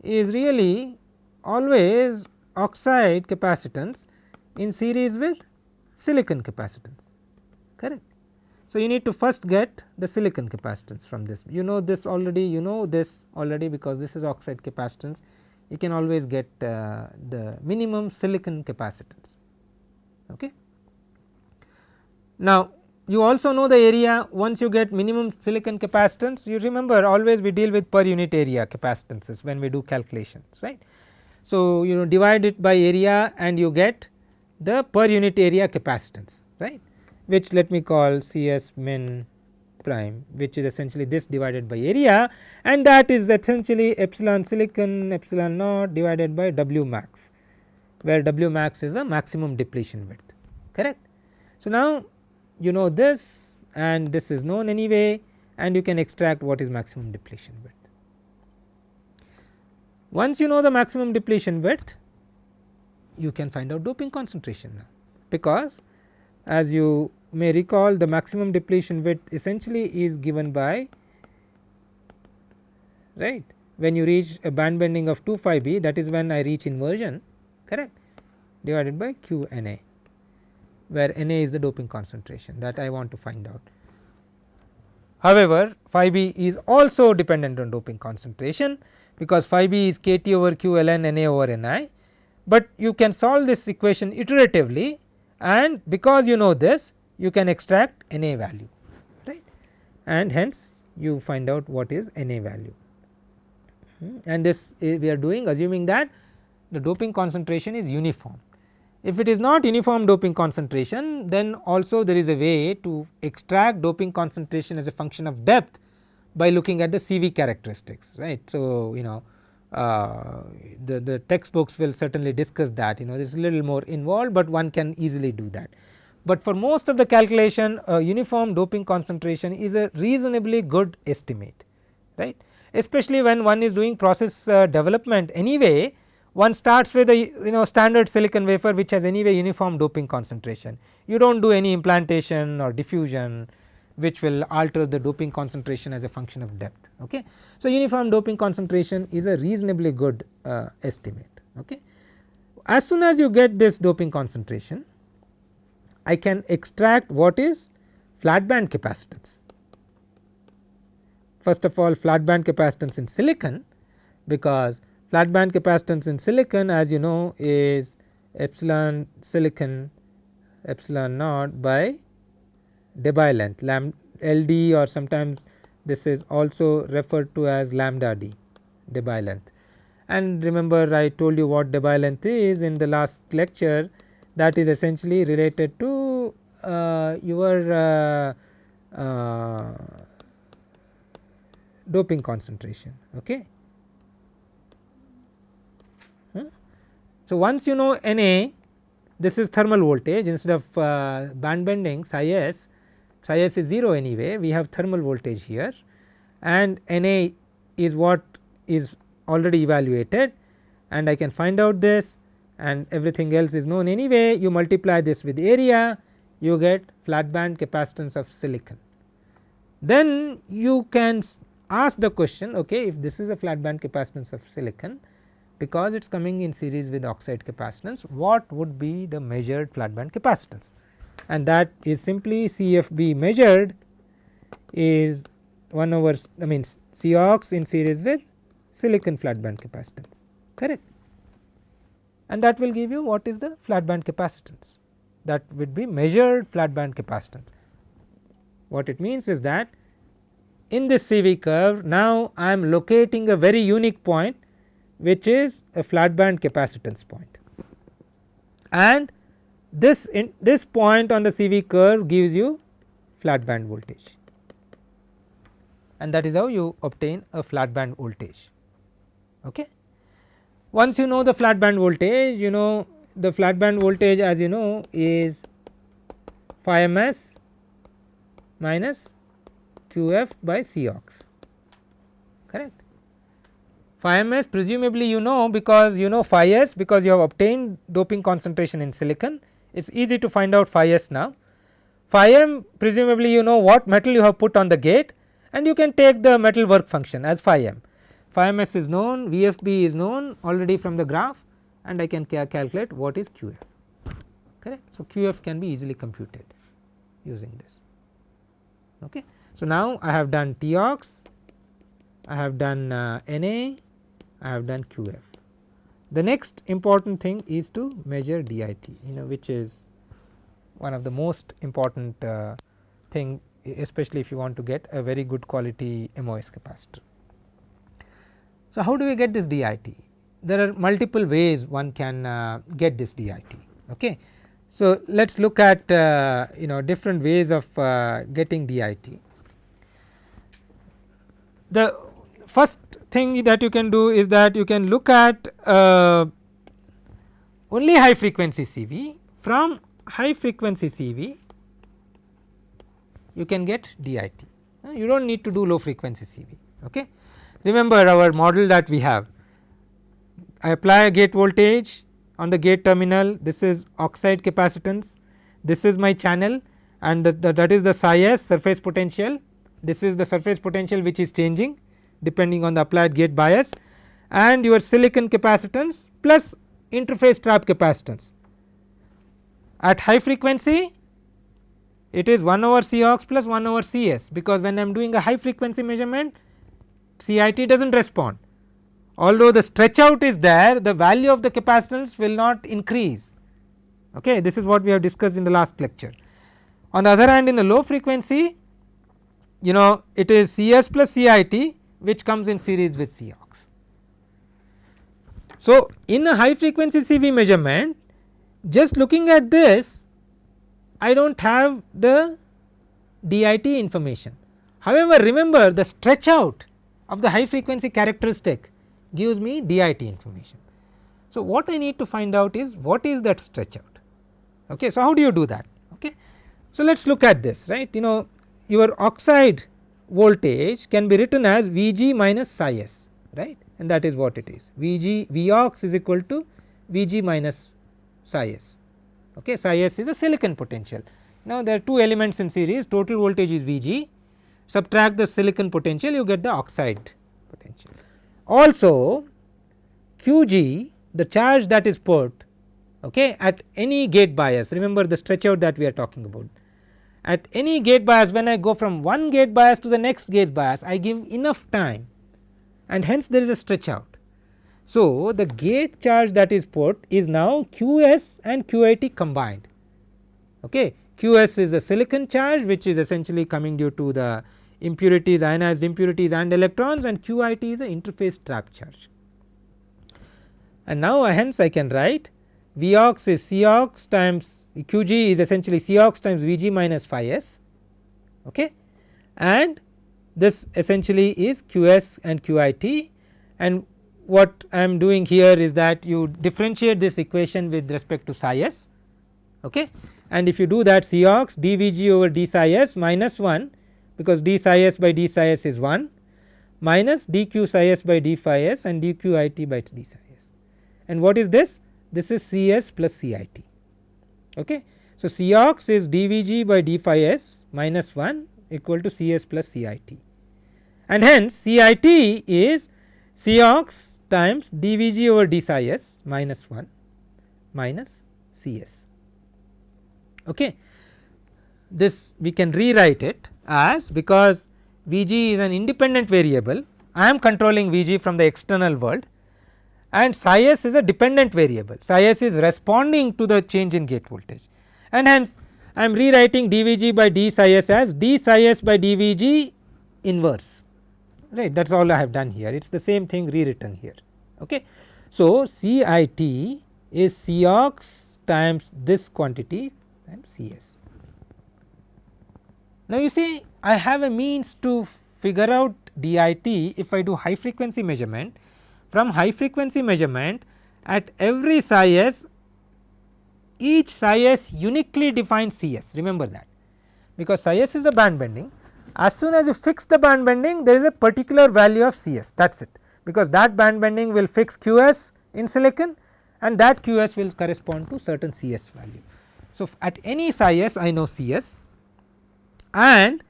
is really always oxide capacitance in series with silicon capacitance correct. So, you need to first get the silicon capacitance from this you know this already you know this already because this is oxide capacitance you can always get uh, the minimum silicon capacitance. Okay. Now, you also know the area once you get minimum silicon capacitance you remember always we deal with per unit area capacitances when we do calculations right. So, you know divide it by area and you get the per unit area capacitance right which let me call Cs min prime which is essentially this divided by area and that is essentially epsilon silicon epsilon naught divided by W max where W max is a maximum depletion width correct. So, now you know this and this is known anyway and you can extract what is maximum depletion width. Once you know the maximum depletion width you can find out doping concentration now because as you may recall the maximum depletion width essentially is given by right when you reach a band bending of 2 phi b that is when I reach inversion correct divided by q n a where n a is the doping concentration that I want to find out. However, phi b is also dependent on doping concentration because phi b is k T over q ln n a over n i, but you can solve this equation iteratively and because you know this you can extract n a value right and hence you find out what is n a value hmm. and this we are doing assuming that the doping concentration is uniform. If it is not uniform doping concentration then also there is a way to extract doping concentration as a function of depth by looking at the CV characteristics right. So, you know uh, the, the textbooks will certainly discuss that you know this is a little more involved, but one can easily do that. But for most of the calculation uniform doping concentration is a reasonably good estimate right especially when one is doing process uh, development anyway one starts with a you know standard silicon wafer which has anyway uniform doping concentration you do not do any implantation or diffusion which will alter the doping concentration as a function of depth. Okay. So, uniform doping concentration is a reasonably good uh, estimate. Okay. As soon as you get this doping concentration, I can extract what is flat band capacitance. First of all flat band capacitance in silicon because flat band capacitance in silicon as you know is epsilon silicon epsilon naught by Debye length lambda LD or sometimes this is also referred to as lambda d Debye length. And remember I told you what Debye length is in the last lecture that is essentially related to uh, your uh, uh, doping concentration. Okay. So, once you know Na this is thermal voltage. Instead of uh, band bending psi s psi s is 0 anyway. We have thermal voltage here. And Na is what is already evaluated. And I can find out this and everything else is known. Anyway you multiply this with area you get flat band capacitance of silicon. Then you can ask the question okay if this is a flat band capacitance of silicon because it is coming in series with oxide capacitance what would be the measured flat band capacitance? And that is simply CFB measured is 1 over I mean Cox in series with silicon flat band capacitance. Correct and that will give you what is the flat band capacitance that would be measured flat band capacitance. What it means is that in this CV curve now I am locating a very unique point which is a flat band capacitance point and this in this point on the CV curve gives you flat band voltage and that is how you obtain a flat band voltage. Okay. Once you know the flat band voltage you know the flat band voltage as you know is phi ms minus qf by Cox correct. Phi ms presumably you know because you know phi s because you have obtained doping concentration in silicon it is easy to find out phi s now. Phi m presumably you know what metal you have put on the gate and you can take the metal work function as phi m. Phi ms is known VFB is known already from the graph and I can ca calculate what is QF correct. So, QF can be easily computed using this. Okay. So, now I have done TOX, I have done uh, NA, I have done QF. The next important thing is to measure DIT you know which is one of the most important uh, thing especially if you want to get a very good quality MOS capacitor. So, how do we get this DIT? There are multiple ways one can uh, get this DIT. Okay. So, let us look at uh, you know different ways of uh, getting DIT. The first thing that you can do is that you can look at uh, only high frequency CV from high frequency CV you can get DIT uh, you do not need to do low frequency CV. Okay. Remember our model that we have. I apply a gate voltage on the gate terminal. This is oxide capacitance. This is my channel and the, the, that is the psi s surface potential. This is the surface potential which is changing depending on the applied gate bias. And your silicon capacitance plus interface trap capacitance. At high frequency it is 1 over C Cox plus 1 over Cs because when I am doing a high frequency measurement CIT does not respond. Although the stretch out is there the value of the capacitance will not increase okay this is what we have discussed in the last lecture. On the other hand in the low frequency you know it is Cs plus CIT which comes in series with Cox. So, in a high frequency CV measurement just looking at this I do not have the DIT information. However, remember the stretch out of the high frequency characteristic gives me DIT information. So, what I need to find out is what is that stretch out. Okay. So, how do you do that? Okay. So, let us look at this right you know your oxide voltage can be written as Vg minus psi s right and that is what it is Vg Vox is equal to Vg minus psi s okay psi s is a silicon potential. Now there are two elements in series total voltage is Vg subtract the silicon potential you get the oxide potential. Also Qg the charge that is put okay, at any gate bias remember the stretch out that we are talking about at any gate bias when I go from one gate bias to the next gate bias I give enough time and hence there is a stretch out. So, the gate charge that is put is now Qs and Qit combined okay. Qs is a silicon charge which is essentially coming due to the impurities ionized impurities and electrons and Qit is the interface trap charge. And now hence I can write Vox is Cox times Qg is essentially Cox times Vg minus phi s okay? And this essentially is Qs and Qit and what I am doing here is that you differentiate this equation with respect to psi s okay? And if you do that Cox dVg over d psi s minus 1 because d psi s by d psi s is 1 minus dq psi s by d phi s and dqit by d psi s and what is this this is Cs plus Cit okay. So, Cox is dVg by d phi s minus 1 equal to Cs plus Cit and hence Cit is C Cox times dVg over d psi s minus 1 minus Cs. Okay. This we can rewrite it as because Vg is an independent variable. I am controlling Vg from the external world. And psi s is a dependent variable. Psi s is responding to the change in gate voltage. And hence I am rewriting dVg by d psi s as d psi s by dVg inverse. Right? That is all I have done here. It is the same thing rewritten here. Okay. So, CIT is Cox times this quantity times Cs. Now you see I have a means to figure out DIT if I do high frequency measurement. From high frequency measurement at every psi s each psi s uniquely defines Cs remember that. Because psi s is the band bending. As soon as you fix the band bending there is a particular value of Cs that is it. Because that band bending will fix Qs in silicon and that Qs will correspond to certain Cs value. So, at any psi s I know Cs and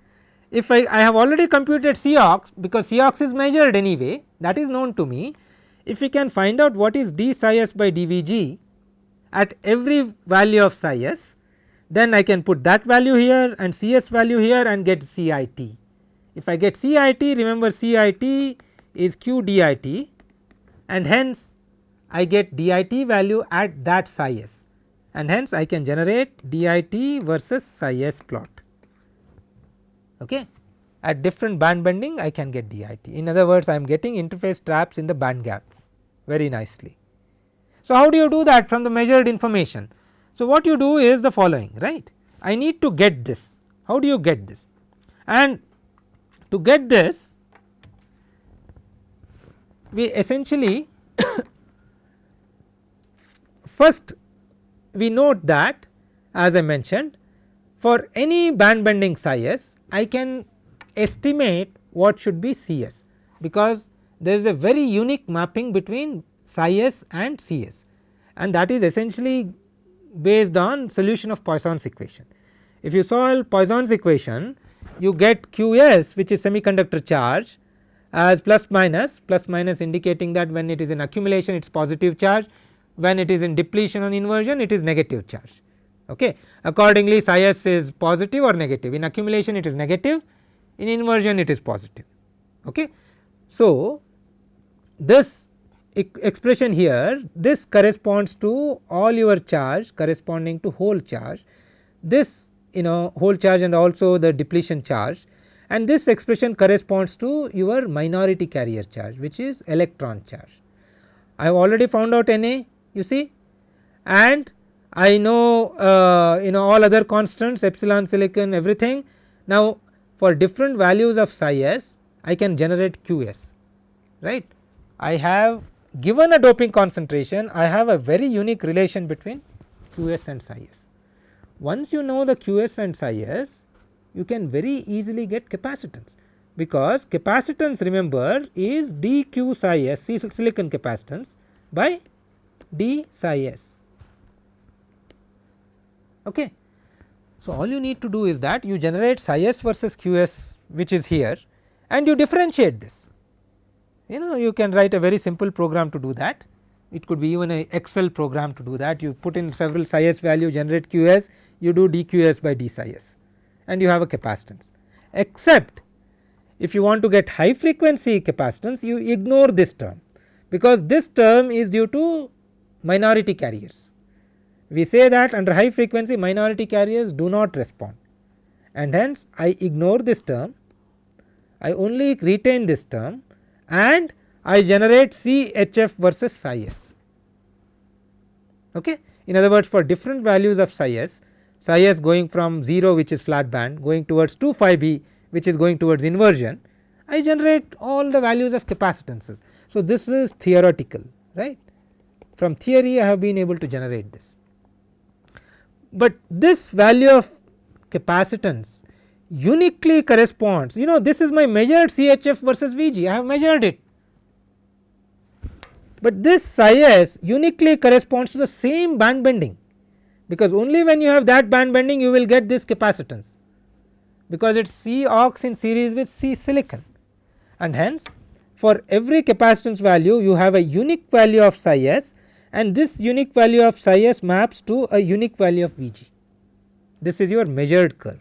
if I, I have already computed Cox because Cox is measured anyway that is known to me. If we can find out what is d psi s by dVg at every value of psi s then I can put that value here and Cs value here and get CIT. If I get CIT remember CIT is Q DIT and hence I get DIT value at that psi s. And hence I can generate DIT versus psi s plot okay. At different band bending I can get DIT in other words I am getting interface traps in the band gap very nicely. So, how do you do that from the measured information? So, what you do is the following right I need to get this how do you get this and to get this we essentially first we note that as I mentioned for any band bending psi s I can estimate what should be Cs because there is a very unique mapping between psi s and Cs and that is essentially based on solution of Poisson's equation. If you solve Poisson's equation you get Qs which is semiconductor charge as plus minus plus minus indicating that when it is in accumulation it is positive charge when it is in depletion or inversion it is negative charge okay. Accordingly psi s is positive or negative in accumulation it is negative in inversion it is positive okay. So this expression here this corresponds to all your charge corresponding to hole charge this you know hole charge and also the depletion charge and this expression corresponds to your minority carrier charge which is electron charge. I have already found out Na you see and I know uh, you know all other constants epsilon silicon everything. Now for different values of psi s I can generate Qs right. I have given a doping concentration I have a very unique relation between Qs and psi s. once you know the QS and psi S you can very easily get capacitance because capacitance remember is dq psi s silicon capacitance by d psi s. Okay. So, all you need to do is that you generate psi s versus q s which is here and you differentiate this. You know you can write a very simple program to do that it could be even a excel program to do that you put in several psi s value generate q s you do dqs by d psi s and you have a capacitance except if you want to get high frequency capacitance you ignore this term because this term is due to minority carriers. We say that under high frequency minority carriers do not respond and hence I ignore this term I only retain this term and I generate CHF versus psi s. Okay. In other words for different values of psi s, psi s going from 0 which is flat band going towards 2 phi b which is going towards inversion, I generate all the values of capacitances. So, this is theoretical right from theory I have been able to generate this. But this value of capacitance uniquely corresponds. You know this is my measured CHF versus Vg I have measured it. But this psi s uniquely corresponds to the same band bending. Because only when you have that band bending you will get this capacitance. Because it is C ox in series with C silicon. And hence for every capacitance value you have a unique value of psi s and this unique value of psi s maps to a unique value of Vg. This is your measured curve.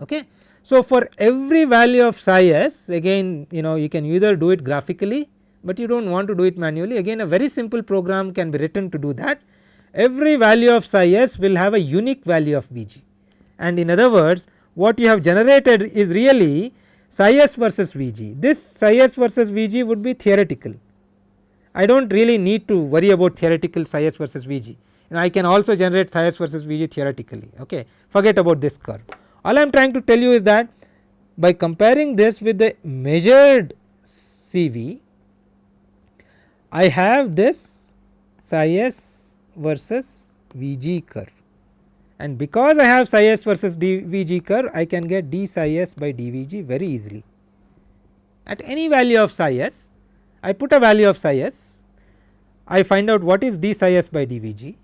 Okay. So, for every value of psi s again you know you can either do it graphically, but you do not want to do it manually again a very simple program can be written to do that. Every value of psi s will have a unique value of Vg and in other words what you have generated is really psi s versus Vg. This psi s versus Vg would be theoretical. I do not really need to worry about theoretical psi s versus Vg and I can also generate psi s versus Vg theoretically okay forget about this curve. All I am trying to tell you is that by comparing this with the measured CV, I have this psi s versus Vg curve and because I have psi s versus dVg curve I can get d psi s by dVg very easily. At any value of psi s I put a value of psi s. I find out what is d psi s by dVg.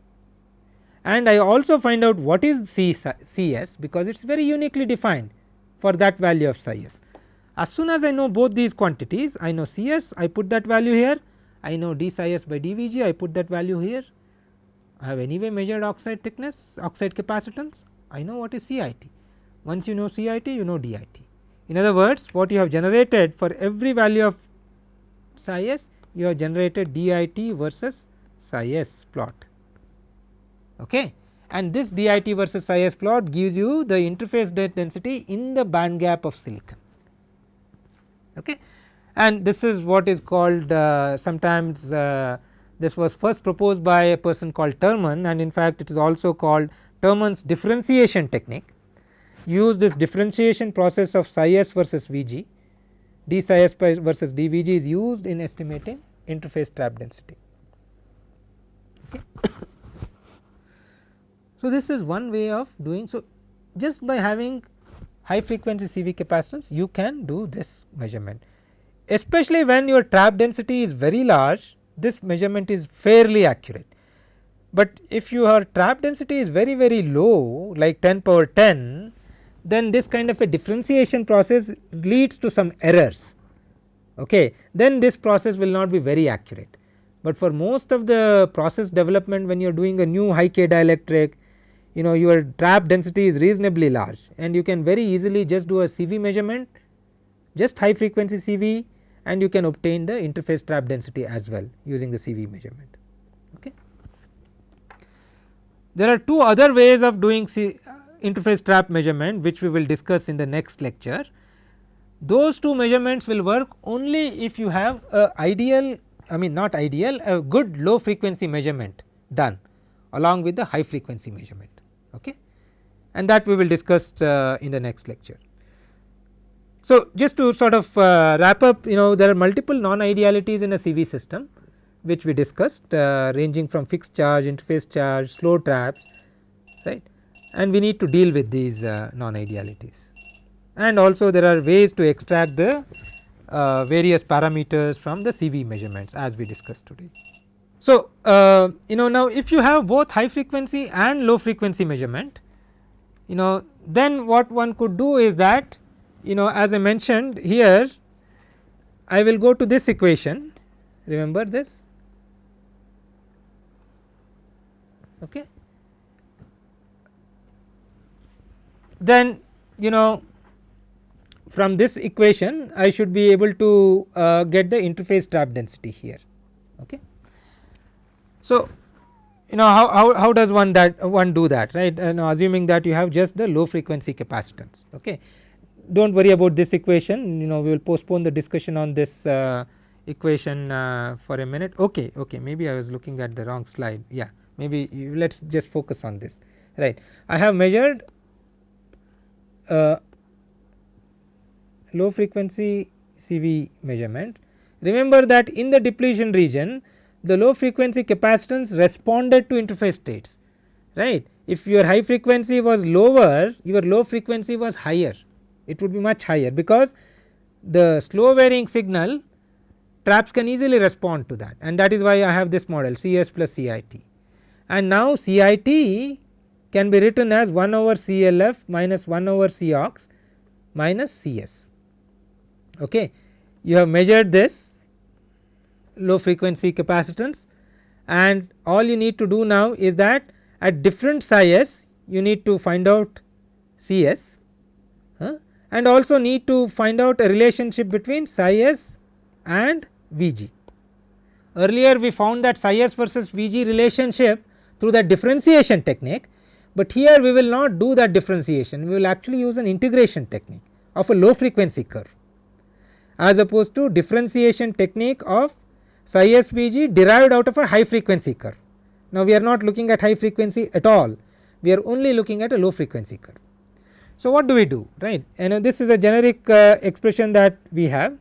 And I also find out what is C, Cs because it is very uniquely defined for that value of psi s. As soon as I know both these quantities I know Cs I put that value here. I know d psi s by dVg I put that value here. I have anyway measured oxide thickness oxide capacitance. I know what is CIT once you know CIT you know DIT. In other words what you have generated for every value of psi s you have generated DIT versus psi s plot. Okay? And this DIT versus psi s plot gives you the interface density in the band gap of silicon. Okay? And this is what is called uh, sometimes uh, this was first proposed by a person called Terman and in fact it is also called Terman's differentiation technique. Use this differentiation process of psi s versus Vg d psi s versus dVg is used in estimating interface trap density. Okay. So, this is one way of doing so just by having high frequency CV capacitance you can do this measurement especially when your trap density is very large this measurement is fairly accurate. But if your trap density is very very low like 10 power 10 then this kind of a differentiation process leads to some errors okay then this process will not be very accurate. But for most of the process development when you are doing a new high K dielectric you know your trap density is reasonably large and you can very easily just do a CV measurement just high frequency CV and you can obtain the interface trap density as well using the CV measurement. Okay. There are two other ways of doing C interface trap measurement which we will discuss in the next lecture. Those two measurements will work only if you have a ideal I mean not ideal a good low frequency measurement done along with the high frequency measurement okay and that we will discuss uh, in the next lecture. So, just to sort of uh, wrap up you know there are multiple non idealities in a CV system which we discussed uh, ranging from fixed charge, interface charge, slow traps and we need to deal with these uh, non idealities. And also there are ways to extract the uh, various parameters from the CV measurements as we discussed today. So, uh, you know now if you have both high frequency and low frequency measurement you know then what one could do is that you know as I mentioned here I will go to this equation remember this okay then you know from this equation I should be able to uh, get the interface trap density here. Okay. So, you know how, how, how does one that one do that right and assuming that you have just the low frequency capacitance. Okay. Do not worry about this equation you know we will postpone the discussion on this uh, equation uh, for a minute okay okay maybe I was looking at the wrong slide yeah maybe let us just focus on this right. I have measured uh, low frequency CV measurement. Remember that in the depletion region the low frequency capacitance responded to interface states right. If your high frequency was lower your low frequency was higher it would be much higher because the slow varying signal traps can easily respond to that and that is why I have this model CS plus CIT and now CIT can be written as 1 over CLF minus 1 over Cox minus Cs okay. You have measured this low frequency capacitance and all you need to do now is that at different psi you need to find out Cs huh, and also need to find out a relationship between psi s and Vg. Earlier we found that psi s versus Vg relationship through the differentiation technique, but here we will not do that differentiation. We will actually use an integration technique of a low frequency curve as opposed to differentiation technique of psi SVG derived out of a high frequency curve. Now we are not looking at high frequency at all, we are only looking at a low frequency curve. So what do we do right? And this is a generic uh, expression that we have.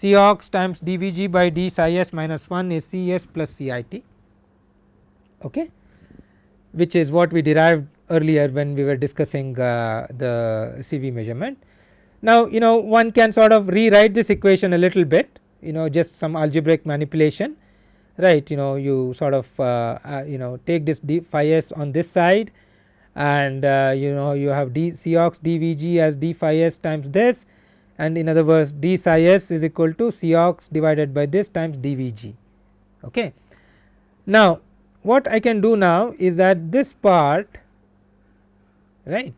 Cox times dVg by d psi s minus 1 is Cs plus Cit okay which is what we derived earlier when we were discussing uh, the CV measurement. Now you know one can sort of rewrite this equation a little bit you know just some algebraic manipulation right you know you sort of uh, uh, you know take this d phi s on this side and uh, you know you have d Cox dVg as d phi s times this and in other words d psi s is equal to Cox divided by this times dVg okay. Now what I can do now is that this part right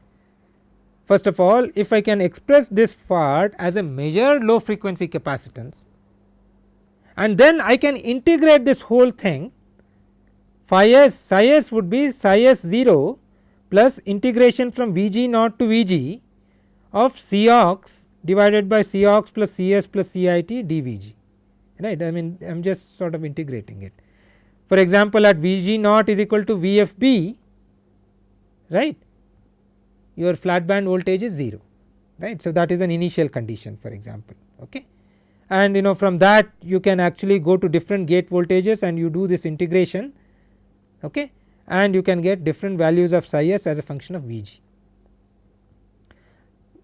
First of all if I can express this part as a measured low frequency capacitance and then I can integrate this whole thing phi s psi s would be psi s 0 plus integration from Vg naught to Vg of C ox divided by C ox plus Cs plus Cit dVg right I mean I am just sort of integrating it. For example at Vg naught is equal to Vfb right your flat band voltage is 0 right. So, that is an initial condition for example okay and you know from that you can actually go to different gate voltages and you do this integration okay and you can get different values of psi s as a function of Vg.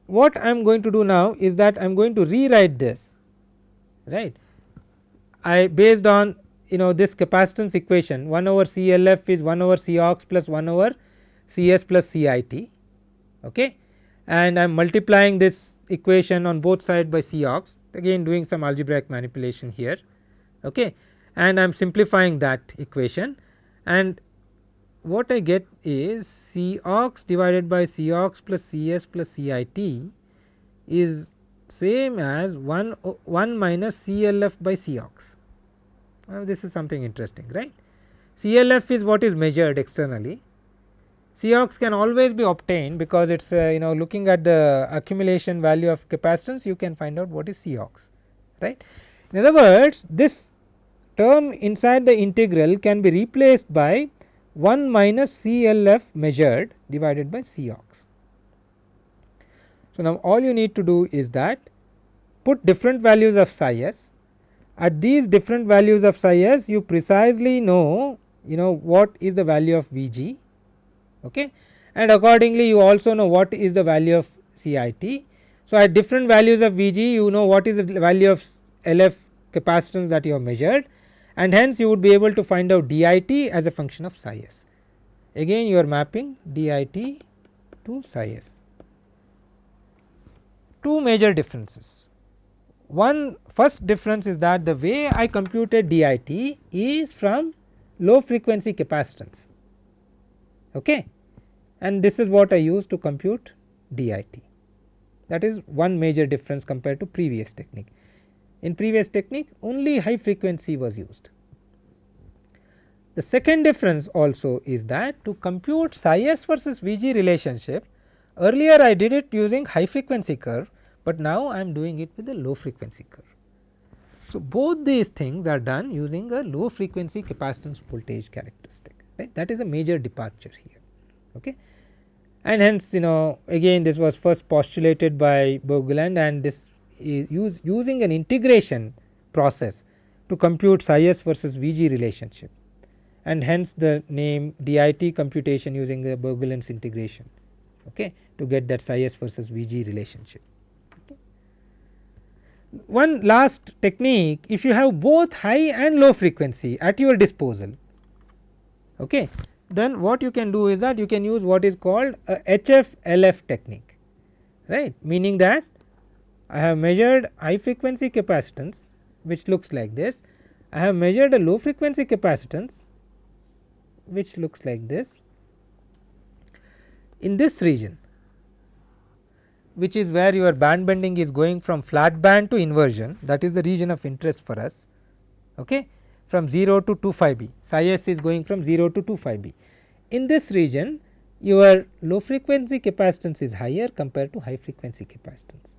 What I am going to do now is that I am going to rewrite this right I based on you know this capacitance equation 1 over CLF is 1 over C Cox plus 1 over Cs plus Cit okay? And I am multiplying this equation on both side by C Cox again doing some algebraic manipulation here okay? And I am simplifying that equation. And what I get is C Cox divided by C Cox plus Cs plus Cit is same as 1, 1 minus CLF by C Cox. This is something interesting right. CLF is what is measured externally Cox can always be obtained because it is uh, you know looking at the accumulation value of capacitance you can find out what is Cox right. In other words this term inside the integral can be replaced by 1 minus CLF measured divided by Cox. So, now all you need to do is that put different values of psi s at these different values of psi s you precisely know you know what is the value of V g okay and accordingly you also know what is the value of CIT. So, at different values of V g you know what is the value of LF capacitance that you have measured and hence you would be able to find out DIT as a function of psi s. Again you are mapping DIT to psi s. Two major differences. One first difference is that the way I computed DIT is from low frequency capacitance okay and this is what I use to compute DIT that is one major difference compared to previous technique. In previous technique only high frequency was used. The second difference also is that to compute psi s versus Vg relationship earlier I did it using high frequency curve, but now I am doing it with a low frequency curve. So, both these things are done using a low frequency capacitance voltage characteristic right that is a major departure here okay. And hence you know again this was first postulated by Berglund and this is use, using an integration process to compute psi s versus Vg relationship and hence the name DIT computation using the Berglund's integration okay, to get that psi s versus Vg relationship. One last technique if you have both high and low frequency at your disposal okay, then what you can do is that you can use what is called a HF LF technique right? Meaning that I have measured high frequency capacitance which looks like this. I have measured a low frequency capacitance which looks like this. In this region which is where your band bending is going from flat band to inversion that is the region of interest for us okay, from 0 to 25 b psi s is going from 0 to 25 b. In this region your low frequency capacitance is higher compared to high frequency capacitance.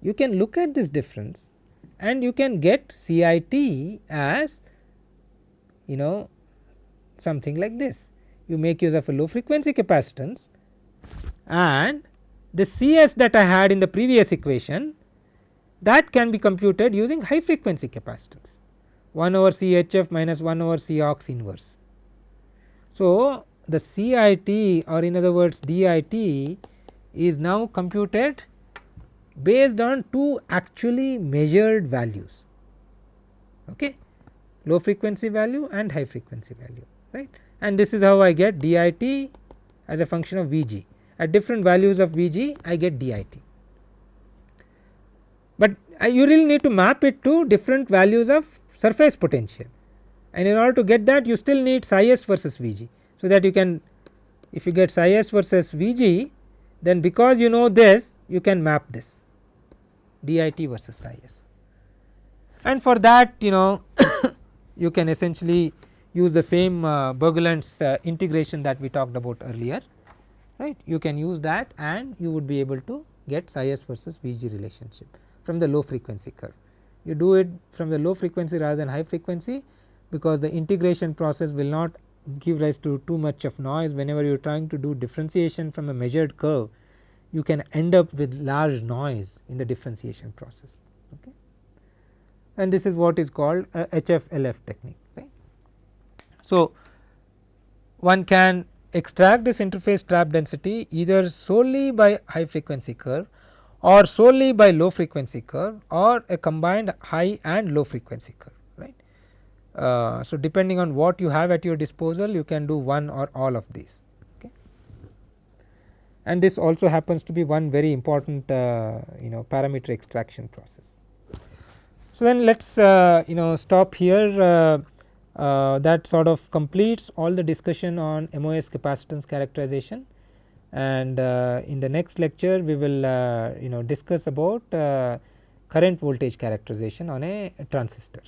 You can look at this difference and you can get CIT as you know something like this. You make use of a low frequency capacitance and the Cs that I had in the previous equation that can be computed using high frequency capacitance. 1 over CHF minus 1 over C ox inverse. So, the CIT or in other words DIT is now computed based on two actually measured values. Okay? Low frequency value and high frequency value right? And this is how I get DIT as a function of Vg at different values of Vg I get DIT. But uh, you really need to map it to different values of surface potential and in order to get that you still need psi s versus Vg. So, that you can if you get psi s versus Vg then because you know this you can map this DIT versus psi s and for that you know you can essentially use the same uh, Berglund's uh, integration that we talked about earlier right you can use that and you would be able to get psi s versus Vg relationship from the low frequency curve. You do it from the low frequency rather than high frequency because the integration process will not give rise to too much of noise whenever you are trying to do differentiation from a measured curve you can end up with large noise in the differentiation process okay. and this is what is called HFLF technique right. So, one can extract this interface trap density either solely by high frequency curve or solely by low frequency curve or a combined high and low frequency curve right. Uh, so, depending on what you have at your disposal you can do one or all of these okay. and this also happens to be one very important uh, you know parameter extraction process. So, then let us uh, you know stop here uh, that sort of completes all the discussion on MOS capacitance characterization and uh, in the next lecture we will uh, you know discuss about uh, current voltage characterization on a transistor.